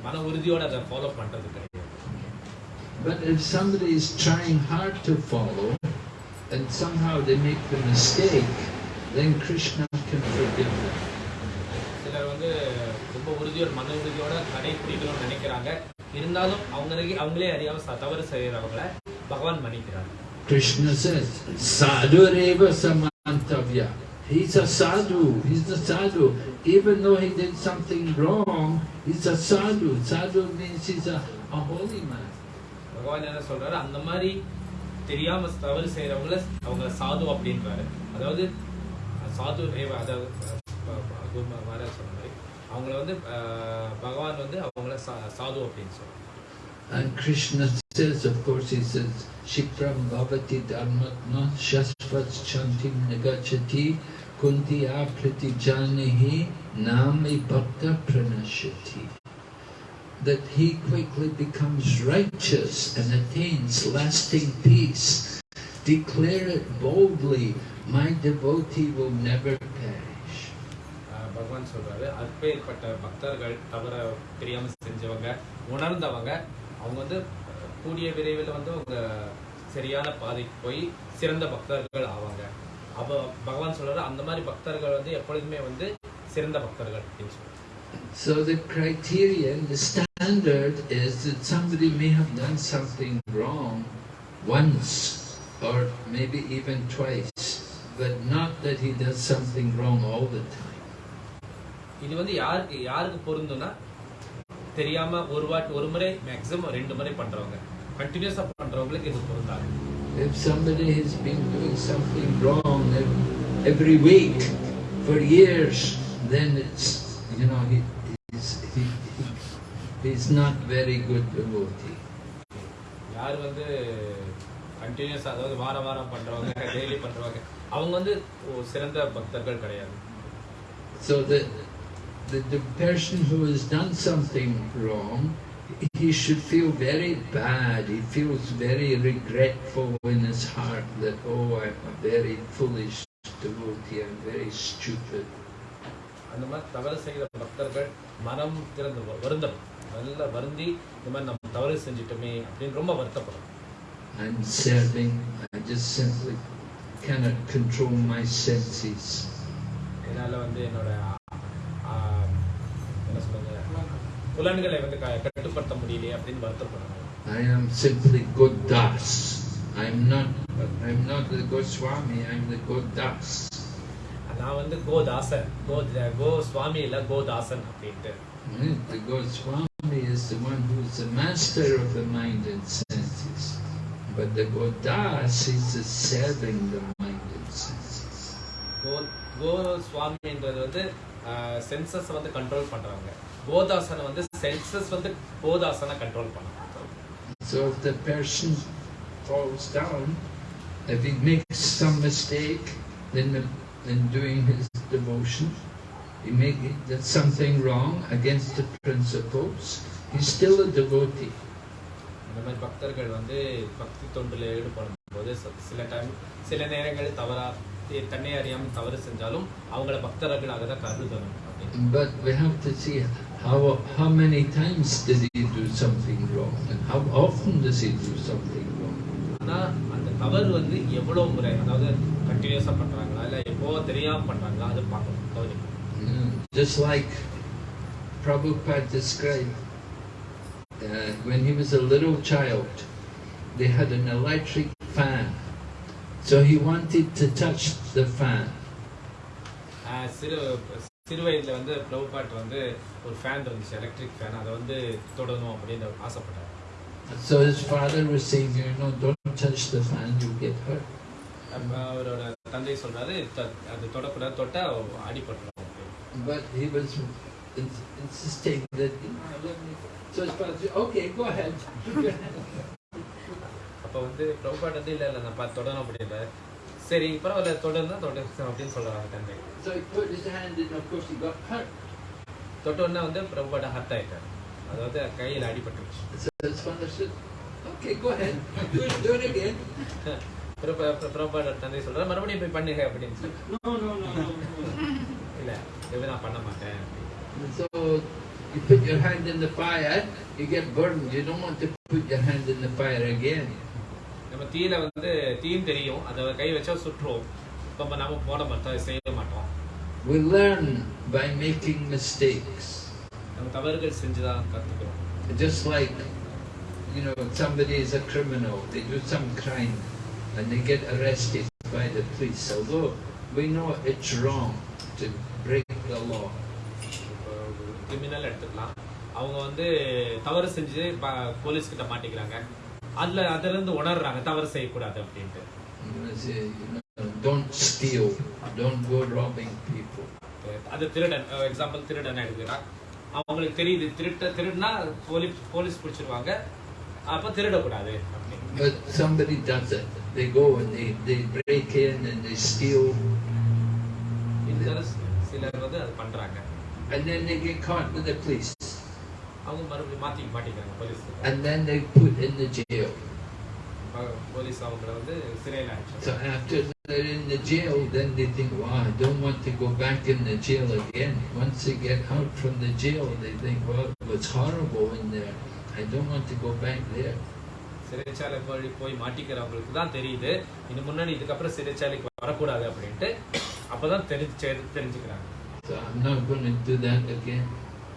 மன உறுதியோட அதை ஃபாலோ பண்றது கிடையாது But if somebody is trying hard to follow and somehow they make the mistake, then Krishna can forgive them. சிலர் வந்து ரொம்ப உறுதியோட மன உறுதியோட கடைபிடிக்கணும்னு நினைக்கிறாங்க இருந்தாலும் அவங்க அவங்களே அறியாம தவறு செய்யறவங்கள பகவான் மன்னிக்கிறார் Krishna says, Sadhureva samantavya. He's a sadhu, he's a sadhu. Even though he did something wrong, he's a sadhu. Sadhu means he's a, a holy man. பகவான் என்ன சொல்றாரு அந்த மாதிரி தெரியாம தவறு செய்யறவங்கள அவங்க சாது அப்படின்றாரு அதாவது சாது ரேவ அதாவது வர சொன்ன மாதிரி அவங்கள வந்து அஹ், பகவான் வந்து அவங்கள சா- சாது அப்படின்னு சொல்றாரு And Krishna says, of course, he says, Shikram bhavati dharmatma shasvat chantim nagachati kunti apriti janahi nami bhakta pranashati. That he quickly becomes righteous and attains lasting peace. Declare it boldly, my devotee will never perish. பகவான் சொல்றாரு அப்பேற்பட்ட பக்தர்கள் தவற தெரியாம செஞ்சவங்க உணர்ந்தவங்க அவங்க வந்து கூடிய விரைவில் வந்து அவங்க சரியான பாதைக்கு போய் சிறந்த பக்தர்கள் ஆவாங்க. அப்ப பகவான் சொல்றாரு அந்த மாதிரி பக்தர்கள் வந்து எப்பொழுதுமே வந்து சிறந்த பக்தர்கள் அப்படின்னு சொல்றாரு. So the criterion, the standard is that somebody may have done something wrong, once or maybe even twice, but not that he does something wrong all the time. இது வந்து யாருக்கு யாருக்கு பொருந்தும்னா தெரியாம ஒரு வாட்டி ஒரு முறை மேக்ஸிமம் ரெண்டு முறை பண்றவங்க கண்டினியூஸா பண்றவங்களுக்கு இது பொருந்தாது If somebody has been doing something wrong ev- every week for years, then it's, you know, he, he's, he, he, he's not very good devotee. யார் வந்து கண்டினியூஸ் அதாவது வார வாரம் பண்றவங்க டெய்லி பண்றவங்க அவங்க வந்து ஒரு சிறந்த பக்தர்கள் கிடையாது So the, the, the person who has done something wrong, he should feel very bad. He feels very regretful in his heart that, oh, I'm a very foolish devotee, I'm very stupid. அந்த மாதிரி தவறு செய்கிற பக்தர்கள் மனம் திறந்து வ- வருந்தம் நல்ல வருந்தி இந்த மாதிரி நம்ம தவறு செஞ்சிட்டோமே அப்படின்னு ரொம்ப வருத்தப்படும் I'm serving, I just simply cannot control my senses. என்னால் வந்து என்னோட என்ன சொல்லுங்க புலன்களை வந்து கட்டுப்படுத்த முடியலையே அப்படின்னு வருத்தப்படுறாங்க I am simply Godas. I'm not, I'm not the Goswami, I'm the Godas. நான் வந்து கோதாசன் கோ கோ சுவாமி இல்ல கோதாசன் அப்படின்ட்டு? The Goswami is the one who is the master of the mind and senses. But the Godas is the serving the mind and senses. கோ கோ சுவாமின்றது வந்து census வந்து control பண்றவங்க கோதாசனை வந்து census வந்து கோதாசனை control பண்ணுறாங்க So if the person falls down, if he makes some mistake in, the, in doing his devotion, he make it, that's something wrong against the principles, he's still a devotee. இந்த மாதிரி பக்தர்கள் வந்து பக்தி தொண்டில் ஈடுபடும் போது சில டைம் சில நேரங்களில் தவறா தன்னை அறியாமல் தவறு செஞ்சாலும் அவங்கள பக்தர்களாக தான் கருதணும் But we have to see how, how many times did he do something wrong and how often does he do something wrong. அந்த தவறு வந்து எவ்வளவு முறை அதாவது கண்டினியூஸா பண்றாங்களா இல்ல எப்போ தெரியாம பண்றாங்களா அது பார்க்கணும். கவனிக்கணும். Just like Prabhupada described, uh, when he was a little child, they had an electric fan. So he wanted to touch the fan. ஆஹ் சிறு சிறு வயதுல வந்து பிரபுபாட் வந்து ஒரு ஃபேன் இருந்துச்சு எலக்ட்ரிக் ஃபேன் அதை வந்து தொடணும் அப்படின்னு ஆசைப்பட்டார் So his father was saying, you know, don't touch the fan, you'll get hurt. அப்ப அவரோட தந்தை சொல்றாரு "த- அது தொடக்கூடாது தொட்டா அடிபட்டுரும் அப்படின்னு. But he was ins- insisting that, you know, let me... So அப்ப வந்து பிரபுபாட் வந்து இல்ல இல்ல நான் பார்த்து தொடணும் அப்படின்ற சரி பரவாயில்ல தொடர்ந்து தொட அப்படின்னு சொல்றாங்க தந்தை so he put his hand in, of course he got hurt. தொட்ட உடனே வந்து பிரபுபாட் ஹர்ட் ஆயிட்டார். அதாவது கையில அடிபட்டுருச்சு. Do it again. பிரபுபாட் தந்தை சொல்றாரு மறுபடியும் போய் பண்ணுங்க அப்படின்னு. இல்ல இது நான் பண்ண மாட்டேன் you put your hand in the fire, you get burned. You don't want to put your hand in the fire again. நம்ம தீயில வந்து தீயும் தெரியும் அதை கை வச்சா சுற்றுவோம் இப்ப நம்ம போட மாட்டோம் செய்ய மாட்டோம் We learn by making mistakes. நம்ம தவறுகள் செஞ்சுதான் கத்துக்கிறோம் Just like, you know, somebody is a criminal, they do some crime and they get arrested by the police. Although we know it's wrong to break the law. Criminal எடுத்துக்கலாம். அவங்க வந்து தவறு செஞ்சு police கிட்ட மாட்டிக்கிறாங்க. அதுல அதுல இருந்து உணர்றாங்க தவறு செய்யக்கூடாது அப்படின்ட்டு. Don't go robbing people. அது திருடன் எக்ஸாம்பிள் திருடன் எடுக்கிறான் அவங்களுக்கு தெரியுது திருட்ட திருடுனா போலீஸ் போலீஸ் பிடிச்சிருவாங்க. அப்ப திருடக்கூடாது. But somebody does it. They go and they, they break in and they steal. சிலர் வந்து அது பண்றாங்க. And then they get caught with the police அவங்க மறுபடியும் மாத்தி மாட்டிக்கிறாங்க police and then they put in the jail. Police அவங்கள வந்து சிறையில் அடிச்சு So after they're in the jail, then they think, wow, I don't want to go back in the jail again. Once they get out from the jail, they think, well, it was horrible in there. I don't want to go back there. சிறைச்சாலை போய் போய் மாட்டிக்கிறவங்களுக்கு தான் தெரியுது இது முன்னாடி இதுக்கப்புறம் சிறைச்சாலைக்கு வரக்கூடாது அப்படின்ட்டு அப்பதான் தெரிஞ்சு தெரிஞ்சுக்கிறாங்க So I'm not going to do that again.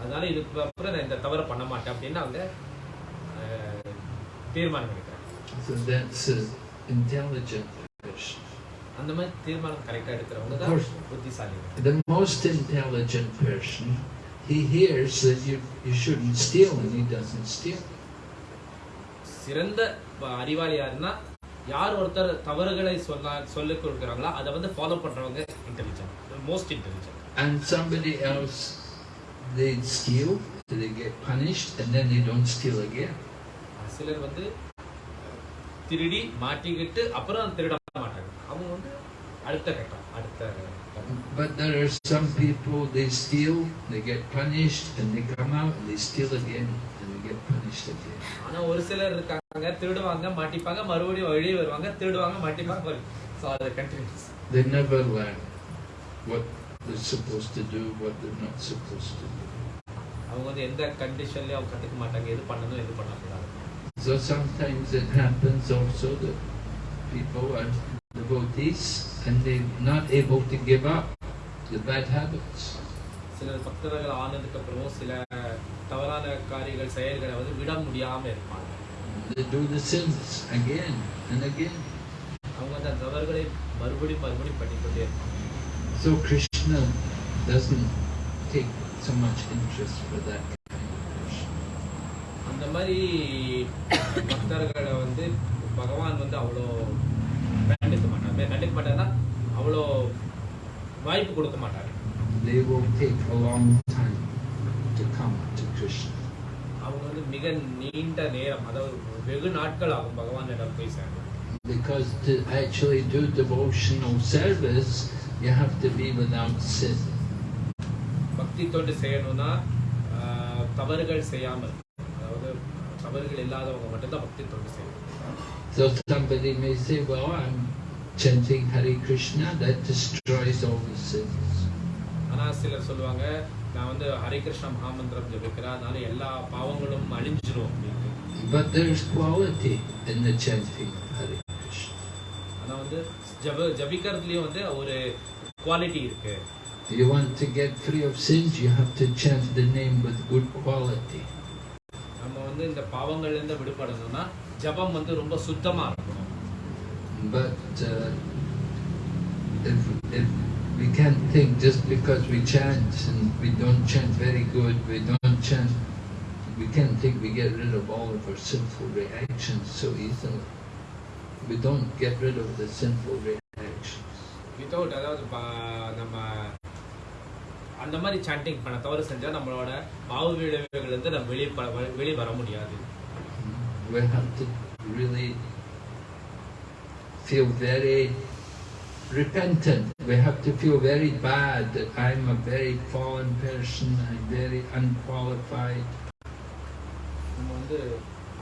அதனால இதுக்கு அப்புறம் நான் இந்த தவறை பண்ண மாட்டேன் அப்படின்னு அவங்க தீர்மானம் எடுக்கிறாங்க So that's an intelligent person. அந்த மாதிரி தீர்மானம் கரெக்டாக எடுக்கிறவங்க தான். புத்திசாலிகள் The most intelligent person, he hears that you, you shouldn't steal and he doesn't steal. சிறந்த அறிவாளி யாருன்னா யார் ஒருத்தர் தவறுகளை சொல்ல சொல்லிக் கொடுக்குறாங்களோ அதை வந்து ஃபாலோ பண்றவங்க intelligent most intelligent And somebody else, they steal, they get punished, and then they don't steal again. சிலர் வந்து திருடி மாட்டிக்கிட்டு அப்புறம் திருட மாட்டாங்க அவங்க வந்து அடுத்த கட்டம் அடுத்த கட்டம். But there are some people, they steal, they get punished, and they come out and they steal again, and they get punished again. ஆனா ஒரு சிலர் இருக்காங்க திருடுவாங்க மாட்டிப்பாங்க மறுபடியும் வெளியே வருவாங்க திருடுவாங்க மாட்டிப்பாங்க ஸோ அது continues They never learn what they're supposed to do, what they're not supposed to do. அவங்க வந்து எந்த கண்டிஷன்லயும் அவங்க கத்துக்க மாட்டாங்க எது பண்ணணும் எது பண்ணக்கூடாது So sometimes it happens also that people are devotees and they're not able to give up the bad habits. சில பக்தர்கள் ஆனதுக்கு அப்புறமும் சில தவறான காரியங்கள் செயல்களை வந்து விட முடியாம இருப்பாங்க They do the sins again and again. அவங்க வந்து அந்த தவறுகளை மறுபடியும் மறுபடியும் பண்ணிக்கொண்டே இருப்பாங்க So Krishna doesn't take so much interest for that kind of person. அந்த மாதிரி பக்தர்களை வந்து பகவான் வந்து அவ்வளோ கண்டுக்க மாட்டார் கண்டுக்க மாட்டார்னா அவ்வளோ வாய்ப்பு கொடுக்க மாட்டார் They will take a long time to come to Krishna. அவங்க வந்து மிக நீண்ட நேரம் அதாவது வெகு நாட்கள் ஆகும் பகவானிடம் போய் சேரணும் Because to actually do devotional service, you have to be without sin. பக்தி தொண்டு செய்யணும்னா தவறுகள் செய்யாமல் அதாவது தவறுகள் இல்லாதவங்க மட்டும்தான் பக்தி தொண்டு செய்யணும் So somebody may say, well, I'm chanting Hare Krishna, that destroys all the sins. ஆனா சிலர் சொல்லுவாங்க நான் வந்து ஹரே கிருஷ்ண மகாமந்திரம் ஜபிக்கிறேன் அதனால எல்லா பாவங்களும் அழிஞ்சிரும் அப்படின்ட்டு But there's quality in the chanting of Hare Krishna. ஆனா வந்து ஜப ஜபிக்கிறதுலயும் வந்து ஒரு குவாலிட்டி இருக்கு you want to get free of sins, you have to chant the name with good quality. நம்ம வந்து இந்த பாவங்கள்ல இருந்து விடுபடணும்னா ஜபம் வந்து ரொம்ப சுத்தமா இருக்கணும் But uh, if, if we can't think just because we chant and we don't chant very good, we don't chant, we can't think we get rid of all of our sinful reactions so easily. We don't get rid of the sinful reactions. Without அதாவது நம்ம அந்த மாதிரி sanding பண்ண தவறு செஞ்சா நம்மளோட பாவ விளைவுகள் வந்து நம்ம வெளியே வெளியே வர முடியாது We have to really feel very repentant. We have to feel very bad that I'm a very fallen person, I'm very unqualified. நம்ம வந்து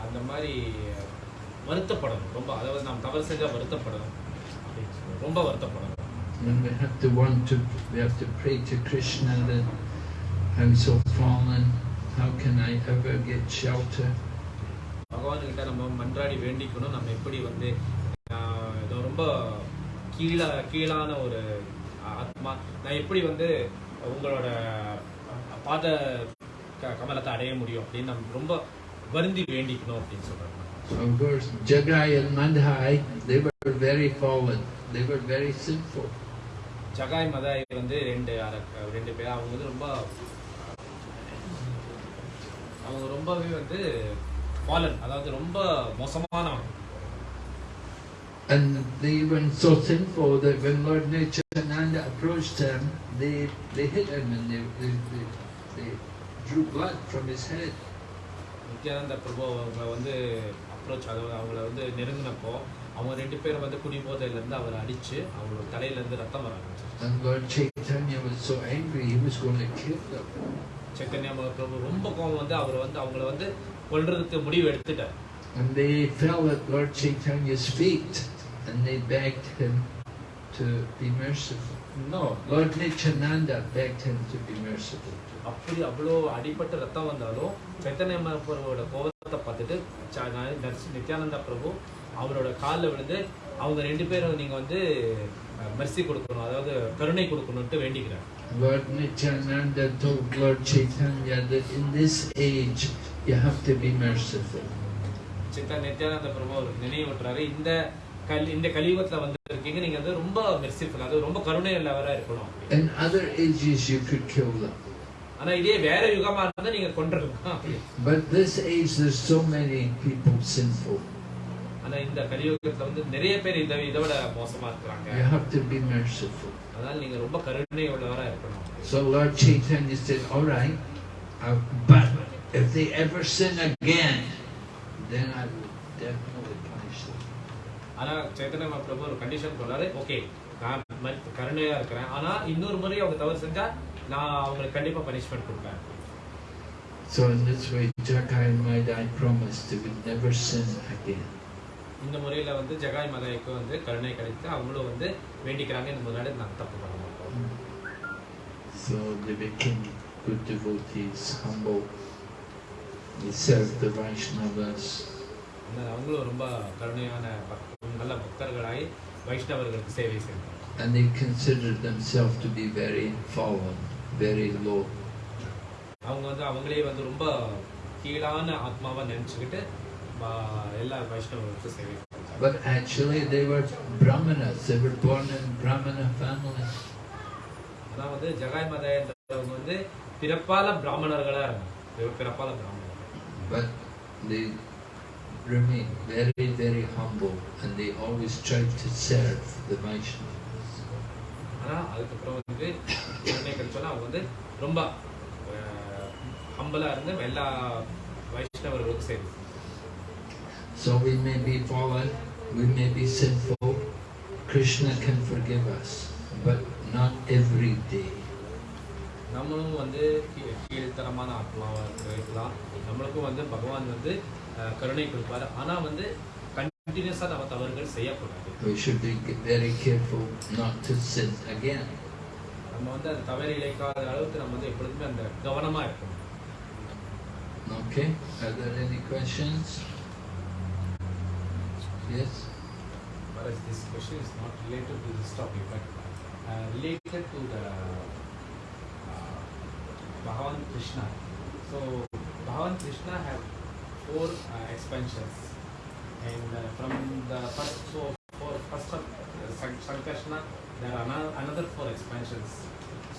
அந்த மாதிரி வருத்தப்படணும். ரொம்ப அதாவது நாம் தவறு செஞ்சா வருத்தப்படணும். ரொம்ப வருத்தப்படணும். And we have to want to, we have to pray to Krishna that I'm so fallen, how can I ever get shelter? பகவான்கிட்ட நம்ம மன்றாடி வேண்டிக்கணும். நம்ம எப்படி வந்து இது ரொம்ப கீழே கீழான ஒரு ஆத்மா நான் எப்படி வந்து உங்களோட பாத கமலத்தை அடைய முடியும் அப்படின்னு நம்ம ரொம்ப வருந்தி வேண்டிக்கணும் அப்படின்னு சொல்றாங்க. Of course, Jagai and Madhai, they were very fallen, they were very sinful. Jagai மதாய் வந்து ரெண்டு அர- ரெண்டு பேர் அவங்க வந்து ரொம்ப அவங்க ரொம்பவே வந்து ஃபாலன் அதாவது ரொம்ப மோசமானவங்க And they were so sinful that when Lord Nityananda approached him, they, they hit him and they, they, they, they drew blood from his head. Nityananda பிரபு அவங்களை வந்து Approach அதாவது அவங்கள வந்து நெருங்கினப்போ அவங்க ரெண்டு பேரும் வந்து குடிபோதையிலேருந்து அவரை அடிச்சு அவங்களோட தலையிலேருந்து ரத்தம் வர. சைத்தன்யா பிரபு ரொம்ப கோவம் வந்து அவர் வந்து அவங்கள வந்து கொல்றதுக்கு முடிவு எடுத்துட்டார் And they fell at Lord Chaitanya's feet and they begged him to be merciful. No, Lord Nityananda begged him to be merciful. அப்படி அவ்வளோ அடிபட்டு ரத்தம் வந்தாலும் சைத்தன்ய பிரபுவோட கோவத்தை பார்த்துட்டு ச- ந- நரசி- நித்யானந்தா பிரபு அவரோட காலில் விழுந்து அவங்க ரெண்டு பேரும் நீங்கள் வந்து மெர்சி கொடுக்கணும் அதாவது கருணை கொடுக்கணும்ட்டு வேண்டிக்கிறார் Lord Nityananda told Lord Chaitanya that in this age you have to be merciful. Siddha Nityananda பிரபு அவர் நினைவூட்டுறாரு இந்த கல் இந்த கலியுகத்துல வந்து இருக்கீங்க நீங்க வந்து ரொம்ப மெர்சிஃபுல் அது ரொம்ப கருணை உள்ளவரா இருக்கணும் In other ages, you could kill them. ஆனா இதே வேற யுகமா இருந்தா நீங்க கொண்டிருக்கலாம் But this age, there's so many people sinful. ஆனா இந்த கலியுகத்துல வந்து நிறைய பேர் இதை இதை விட மோசமா இருக்கிறாங்க You have to be merciful. அதனால நீங்க ரொம்ப கருணை உள்ளவரா இருக்கணும் So Lord Chaitanya said, all right, uh, but if they ever sin again, then I will definitely punish them. ஆனா சைத்தன்ய மகாபிரபு ஒரு கண்டிஷன் சொல்றாரு ஓகே நான் கருணையா இருக்கிறேன் ஆனா இன்னொரு முறை அவங்க தவறு செஞ்சா நான் அவங்களுக்கு கண்டிப்பா பனிஷ்மெண்ட் கொடுப்பேன் So in this way, Jagai and Maidai promised they would never sin again. இந்த முறையில வந்து ஜகாய் மதாய்க்கு வந்து கருணை கிடைத்து அவங்களும் வந்து வேண்டிக்கிறாங்க இந்த முன்னாடி நாங்க தப்பு பண்ண மாட்டோம் So they became good devotees, humble. They served the Vaishnavas. அவங்களும் ரொம்ப கருணையான நல்ல பக்தர்களாய் வைஷ்ணவர்களுக்கு சேவை செய்தாங்க And they considered themselves to be very fallen, very low. அவங்க வந்து அவங்களே வந்து ரொம்ப கீழான ஆத்மாவா நினைச்சுக்கிட்டு எல்லா வைஷ்ணவர்களுக்கும் சேவை But actually they were brahmanas. They were born in brahmana families. ஆனா வந்து ஜகாய் மதாயன்றவங்க வந்து பிறப்பால பிராமணர்களா இருந்தாங்க பிற- பிறப்பால பிராமணர்கள் But they remained very, very humble and they always tried to serve the Vaishnavas. ஆனா அதுக்கப்புறம் வந்து கருணை கிடைச்சோன்னா அவங்க வந்து ரொம்ப ஹம்பலா இருந்து எல்லா வைஷ்ணவர்களுக்கும் செஞ்சாங்க. So we may be fallen, we may be sinful. Krishna can forgive us, but not every day. நம்மளும் வந்து கீழ்த்தரமான ஆத்மாவா இருக்கலாம் நம்மளுக்கும் வந்து பகவான் வந்து கருணை கொடுப்பாரு ஆனா வந்து கண்டினியூஸா நம்ம தவறுகள் செய்யக்கூடாது We should be very careful not to sin again. நம்ம வந்து அந்த தவறு இழைக்காத அளவுக்கு நம்ம வந்து எப்பொழுதுமே அந்த கவனமா இருக்கணும் Okay? Are there any questions? Yes? Whereas this question is not related to this topic, but uh, related to the uh, Bhagavan Krishna. So Bhagavan Krishna had four uh, expansions, and uh, from the first four, four first uh, there are another, four expansions.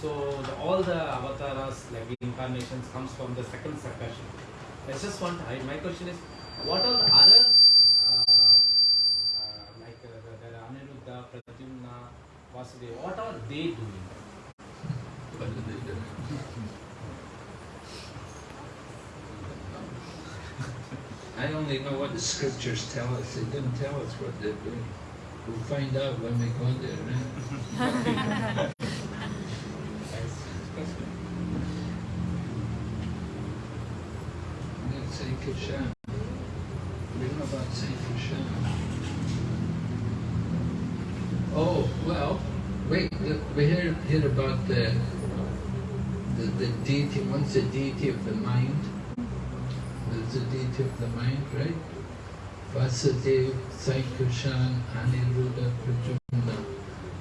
So the, all the avatars, like incarnations, comes from the second Sankarsana. I just want, I, my question is, what are the other uh, Aniruddha, Pradyumna, Vasudeva, what are they doing? What do they do? I only know what the scriptures tell us. They didn't tell us what they're doing. We'll find out when we go there, eh? right? Let's say Krishna. We know about Saint Krishna. Oh, well, wait, we hear, hear about the, the, the deity, once the deity of the mind. There's the deity of the mind, right? Vasudev, Saikushan, Aniruddha, Pradyumna.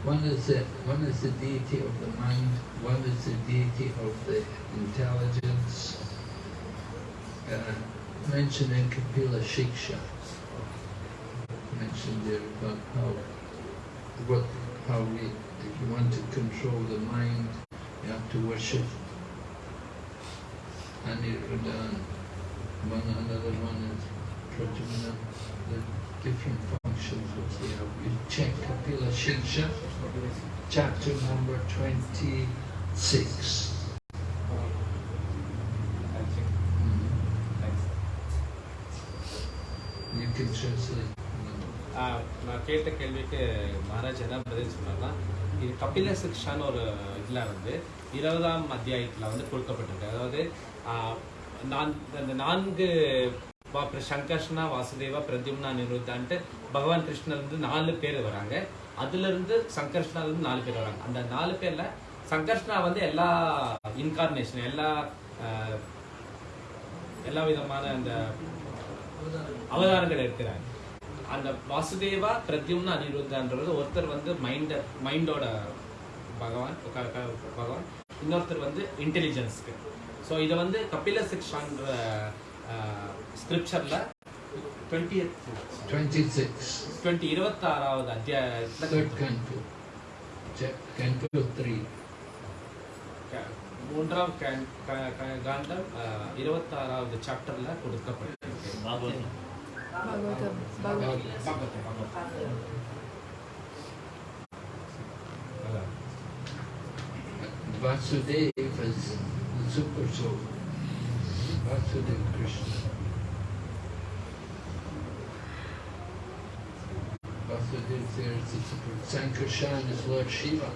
One is the, one is the deity of the mind, one is the deity of the intelligence. Uh, mentioned in Kapila Shiksha. Mentioned there about how what how we if you want to control the mind you have to worship Aniruddha among another one is Pradyumna the different functions which they have. You check Kapila Shiksha chapter number twenty six. You can translate. ஆஹ் நான் கேட்ட கேள்விக்கு மகாராஜ் என்ன பதில் சொன்னார்னா இது கபில சிக்ஷான்னு ஒரு இதில் வந்து இருபதாம் அத்தியாயத்தில் வந்து கொடுக்கப்பட்டிருக்கு அதாவது நான் அந்த நான்கு வா- சங்கர்ஷ்ணா வாசுதேவா பிரத்யும்னா நிருத்தான்ட்டு பகவான் கிருஷ்ணர்லேருந்து நாலு பேர் வராங்க அதுலேருந்து சங்கர்ஷ்ணாலேருந்து நாலு பேர் வராங்க அந்த நாலு பேரில் சங்கர்ஷ்ணா வந்து எல்லா இன்கார்னேஷன் எல்லா எல்லா விதமான அந்த அவதாரங்கள் எடுக்கிறாங்க அந்த வாசுதேவா பிரத்யும்னா அனிருத்தான்றது ஒருத்தர் வந்து மைண்ட மைண்டோட பகவான் பகவான் இன்னொருத்தர் வந்து இன்டெலிஜென்ஸ்க்கு ஸோ இதை வந்து கபில சிக்ஷான்ற ஸ்கிரிப்சரில் டுவெண்ட்டி 26, டுவெண்ட்டி இருபத்தாறாவது அத்தியாயத்தில் third canto, Chap- canto 3. க- மூன்றாம் காண்டம் இருபத்தாறாவது சாப்டர்ல கொடுக்கப்பட்டிருக்கு. பாகவதம். பாகவதம் பாகவதம், பாகவதம். அதான். Vasudeva is the super soul. Vasudeva Krishna. Vasudeva there is the super. Sankarshan is Lord Shiva.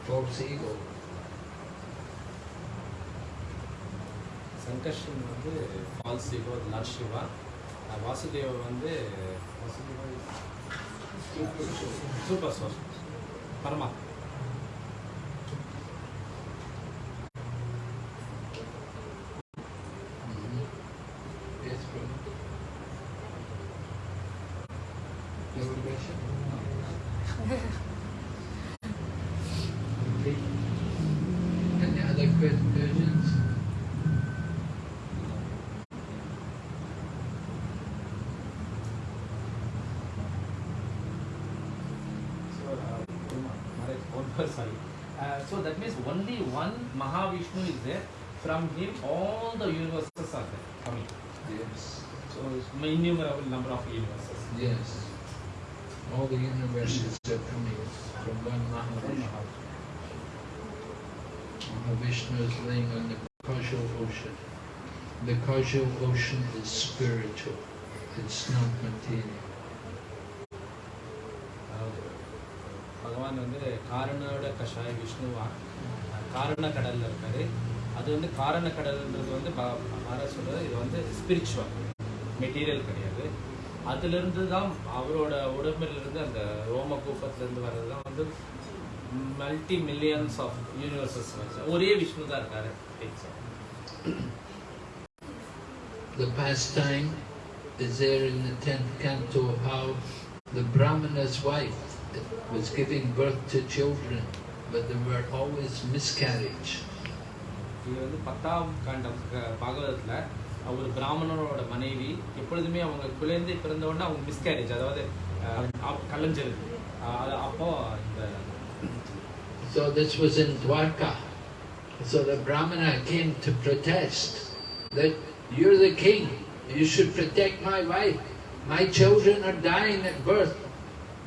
False ego. Sankarshan வந்து false ego lord Shiva ah, Vasudeva வந்து super Chor Parama Yes, so that means only one Mahavishnu is there. From him, all the universes are there coming. Yes. So it's innumerable number of universes. Yes. All the universes are coming from one. Mahavishnu. Mahavishnu is laying on the causal ocean. The causal ocean is spiritual. It's not material. பகவான் வந்து காரணோட கஷாய விஷ்ணுவா? காரண கடல்ல இருக்காரு. அது வந்து காரண கடல்ன்றது வந்து ப- மகாராஜ் சொல்றது இது வந்து ஸ்பிரிச்சுவல் மெட்டீரியல் கிடையாது. அதுலேருந்து தான் அவரோட உடம்பிலிருந்து அந்த ரோம கூப்பத்துலேருந்து வர்றது தான் வந்து மல்டி மில்லியன்ஸ் ஆஃப் யூனிவர்சஸ் ஒரே விஷ்ணு தான் இருக்காரு The pastime is there in the tenth canto how the Brahmana's wife was giving birth to children, but there were always miscarriage. இது வந்து பத்தாம் காண்டம் க- பாகவதத்துல ஒரு பிராமணனோட மனைவி எப்பொழுதுமே அவங்க குழந்தை பிறந்த உடனே அவங்க மிஸ்கேரேஜ் அதாவது அஹ், அப்- கலைஞ்சிருது அஹ், அது அப்போ இந்த So this was in Dwarka. So the Brahmana came to protest that you're the king, you should protect my wife. My children are dying at birth.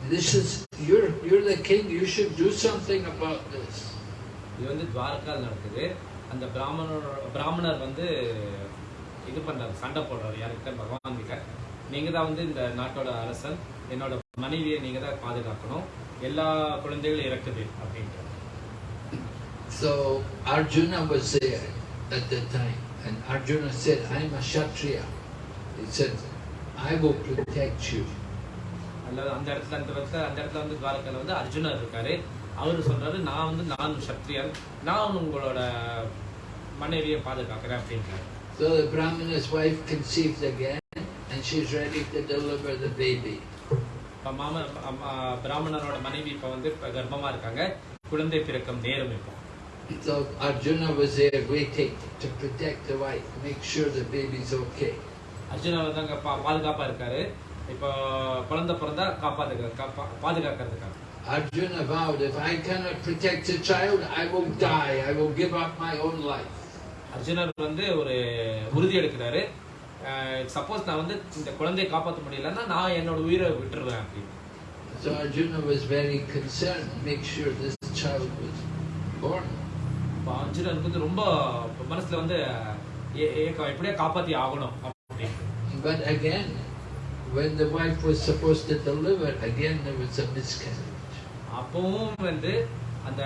This is you're you're the king, you should do something about this. இது வந்து துவாரகால் நடக்குது அந்த பிராமணர் பிராமணர் வந்து இது பண்றாரு சண்டை போடுறாரு யாருக்கிட்ட பகவான் கிட்ட நீங்க தான் வந்து இந்த நாட்டோட அரசன் என்னோட மனைவியை நீங்க தான் பாதுகாக்கணும் எல்லா குழந்தைகளும் இறக்குது அப்படின்ட்டு So Arjuna was there at the time, and Arjuna said, I'm a Kshatriya. He said, I will protect you. அல்லது அந்த இடத்துல அந்த இடத்துல அந்த இடத்துல வந்து துவாரகால வந்து அர்ஜுனர் இருக்காரு. அவரு சொல்றாரு நான் வந்து நான் சத்திரியன். நான் உங்களோட மனைவியை பாதுகாக்கிறேன் அப்படின்றாரு. So the Brahmana's wife conceived again, and she's ready to deliver the baby. பிராமணரோட மனைவி இப்ப வந்து கர்ப்பமா இருக்காங்க. குழந்தை பிறக்கும் நேரம் இப்போ. So Arjuna was there waiting to protect the wife, make sure the baby's okay. அர்ஜுனர் வந்து அங்க பா- பாதுகாப்பா இருக்காரு. இப்போ குழந்தை பிறந்தா காப்பாத்து காப்பா- பாதுகாக்கிறதுக்காக Arjuna vowed, if I cannot protect the child, I will die. I will give up my own life. அர்ஜுனர் வந்து ஒரு உறுதி எடுக்கிறாரு சப்போஸ் நான் வந்து இந்த குழந்தையை காப்பாற்ற முடியலன்னா நான் என்னோட உயிரை விட்டுருவேன் அப்படின்னு So Arjuna was very concerned, make sure this child was born. அர்ஜுனனுக்கு வந்து ரொம்ப மனசுல வந்து எப்படியா காப்பாத்தி ஆகணும் அப்படின்னு But again, when the wife was supposed to deliver, again there was a miscarriage. அப்பவும் வந்து அந்த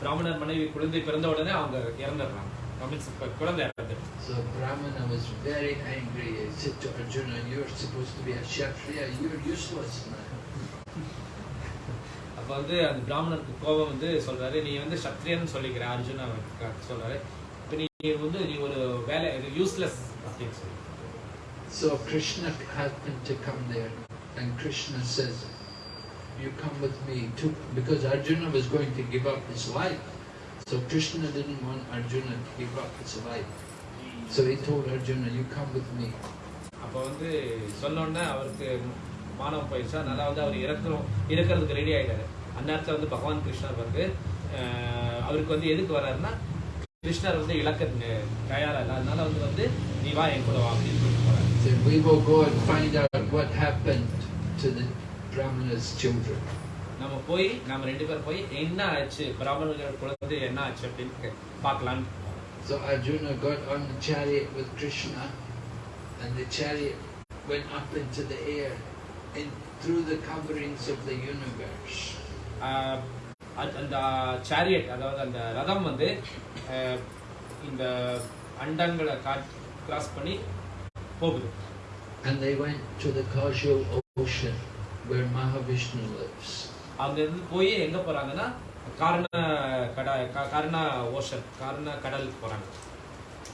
பிராமணர் மனைவி குழந்தை பிறந்த உடனே அவங்க இறந்துடுறாங்க குழந்தை இறந்து So Brahmana was very angry. He said to Arjuna, you're supposed to be a Kshatriya, you're useless man. அப்ப வந்து அந்த பிராமணருக்கு கோபம் வந்து சொல்றாரு நீ வந்து சத்திரியன்னு சொல்லிக்கிற அர்ஜுனா சொல்றாரு இப்ப நீ வந்து நீ ஒரு வேலை யூஸ்லெஸ் அப்படின்னு சொல்லி So Krishna happened to come there, and Krishna says, "You come with me too," because Arjuna was going to give up his life. So Krishna didn't want Arjuna to give up his life. So he told Arjuna, "You come with me." அப்போ வந்து சொன்னோன்னே அவருக்கு மானம் போயிடுச்சு அதனால வந்து அவர் இறக்குறோம் இறக்கிறதுக்கு ready ஆயிட்டாரு அந்த வந்து பகவான் கிருஷ்ணர் வந்து அவருக்கு வந்து எதுக்கு வர்றாருன்னா கிருஷ்ணர் வந்து இழக்க தயாராக இல்லை அதனால வந்து வந்து நீ வா என் கூட வா அப்படின்னு சொல்லிட்டு போறாரு we will go and find out what happened to the Brahmana's children. நம்ம போய் நம்ம ரெண்டு பேர் போய் என்ன ஆச்சு பிராமணர்கள் குழந்தை என்ன ஆச்சு அப்படின்னு பார்க்கலான்னு So Arjuna got on the chariot with Krishna, and the chariot went up into the air and through the coverings of the universe. அந்த- சேரியட் அதாவது அந்த ரதம் வந்து இந்த அண்டங்களை கிராஸ் பண்ணி போகுது And they went to the causal ocean where Mahavishnu lives. அங்க இருந்து போய் எங்க போறாங்கன்னா காரண கட காரண ஓஷன் காரண கடலுக்கு போறாங்க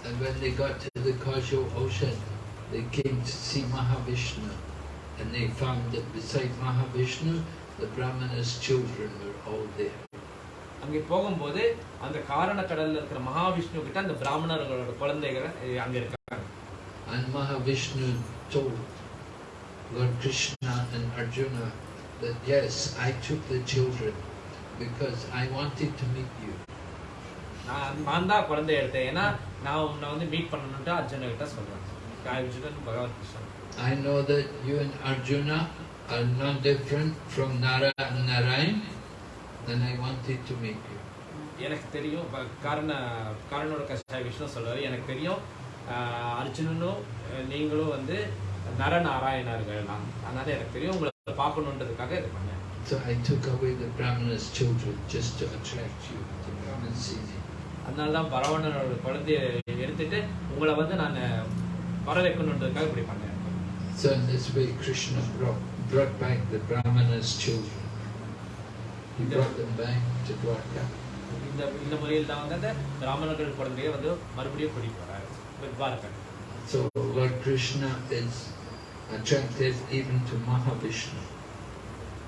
And when they got to the causal ocean, they came to see Mahavishnu. And they found that beside Mahavishnu, the Brahmana's children were all there. அங்கே போகும்போது அந்த காரண கடல்ல இருக்கிற மகாவிஷ்ணு கிட்ட அந்த பிராமணர்களோட குழந்தைகள் அங்க இருக்காங்க And Mahavishnu told Lord Krishna and Arjuna that yes, I took the children because I wanted to meet you. நான் நான் தான் குழந்தை எடுத்தேன் ஏன்னா நான் உன்னை வந்து மீட் பண்ணணும்ட்டு அர்ஜுன கிட்ட சொல்றேன் அர்ஜுனன் பகவான் Krishnan I know that you and Arjuna are not different from Nara and Narayan, and I wanted to meet you. எனக்கு தெரியும் ப- காரண காரணோட கஷ்டாய விஷ்ணு சொல்றாரு எனக்கு தெரியும் ஆஹ், அர்ஜுனனும் நீங்களும் வந்து நரநாராயணர்கள் தான் அதனால எனக்கு தெரியும் உங்களை பார்க்கணுன்றதுக்காக இது பண்ணேன் So I took away the Brahmana's children just to attract you to come and see me. அதனால தான் பரவணனோட குழந்தைய எடுத்துட்டு உங்களை வந்து நான் வர வைக்கணுன்றதுக்காக இப்படி பண்ணேன் So in this way Krishna brought, brought back the Brahmana's children. He brought them back to Dwarka. இந்த இந்த முறையில் தான் வந்து அந்த பிராமணர்கள் குழந்தைய வந்து மறுபடியும் கூட்டிட்டு வராரு Thuvarakan So Lord Krishna is attractive even to Mahavishnu.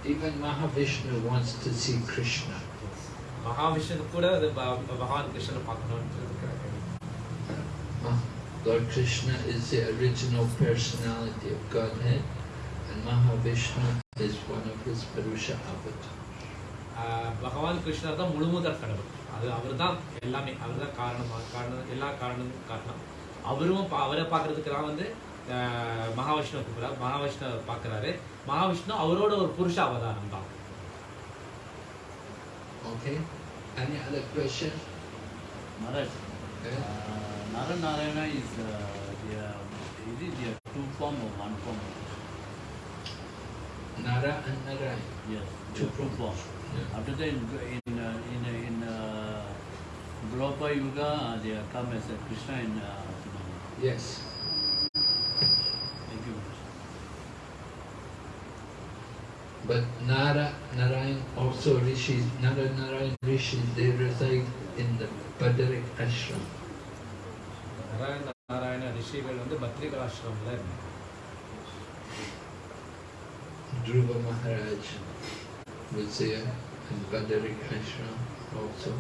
Even Mahavishnu wants to see Krishna. Mahavishnu கூட அது பகவான் கிருஷ்ணனை பார்க்கணுன்றது Ma- Lord Krishna is the original personality of Godhead and Mahavishnu is one of his Purusha avatars. பகவான் கிருஷ்ணர் தான் முழுமுதற் கடவுள் அது அவர் தான் எல்லாமே அவர் தான் காரணமா காரணம் எல்லா காரணமும் காரணம் அவரும் அவரை பார்க்கறதுக்கு தான் வந்து மகாவிஷ்ணு கூப்பிடுறாரு மகாவிஷ்ணு பார்க்கறாரு மகாவிஷ்ணு அவரோட ஒரு புருஷ அவதாரம் தான் Okay? Any other question? Maharaj, Yeah? uh, Naranarayana is uh, their, is it their two form or one form? Nara and Narayan. Yes, Two two, two forms. form. Yeah. After that, in in uh, in, uh, in uh, Dwapara Yuga, uh, they are come as a Krishna and uh, Arjuna. Yes. Thank you. But Nara, Narayan also rishis, Nara Narayan rishis, they reside in the Badarik ashram. Narayana Narayana ரிஷிகள் வந்து பத்ரிகாசிரமில் இருந்தாங்க Dhruva Maharaj was there in Badarik ashram also.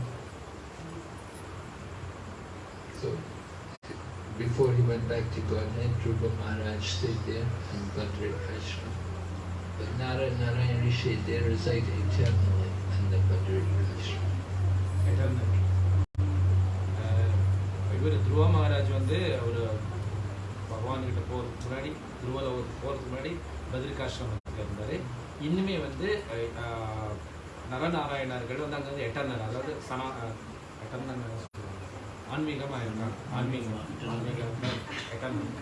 So before he went back to Godhead, Dhruva Maharaj stayed there in Badarik ashram. But Nara Narayan Rishi, they reside eternally in the Badarik ashram. இவர் துருவா மகாராஜ் வந்து அவர் பகவான்கிட்ட போகிறதுக்கு முன்னாடி துருவல போகிறதுக்கு முன்னாடி பத்ரிகாசிரமத்தில் இருந்தார் இன்னுமே வந்து நரநாராயணர்கள் வந்து அங்கே வந்து எட்டர்னர் அதாவது சனா எட்டர்னர் சொல்லுவாங்க ஆன்மீகமாக இருக்காங்க ஆன்மீகம் ஆன்மீகம் eternal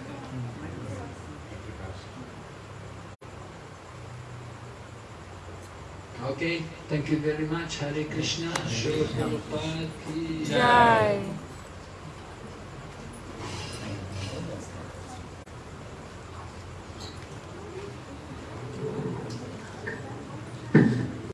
Okay, thank you very much. Hare Krishna. Srila Prabhupada ki jai. Jai.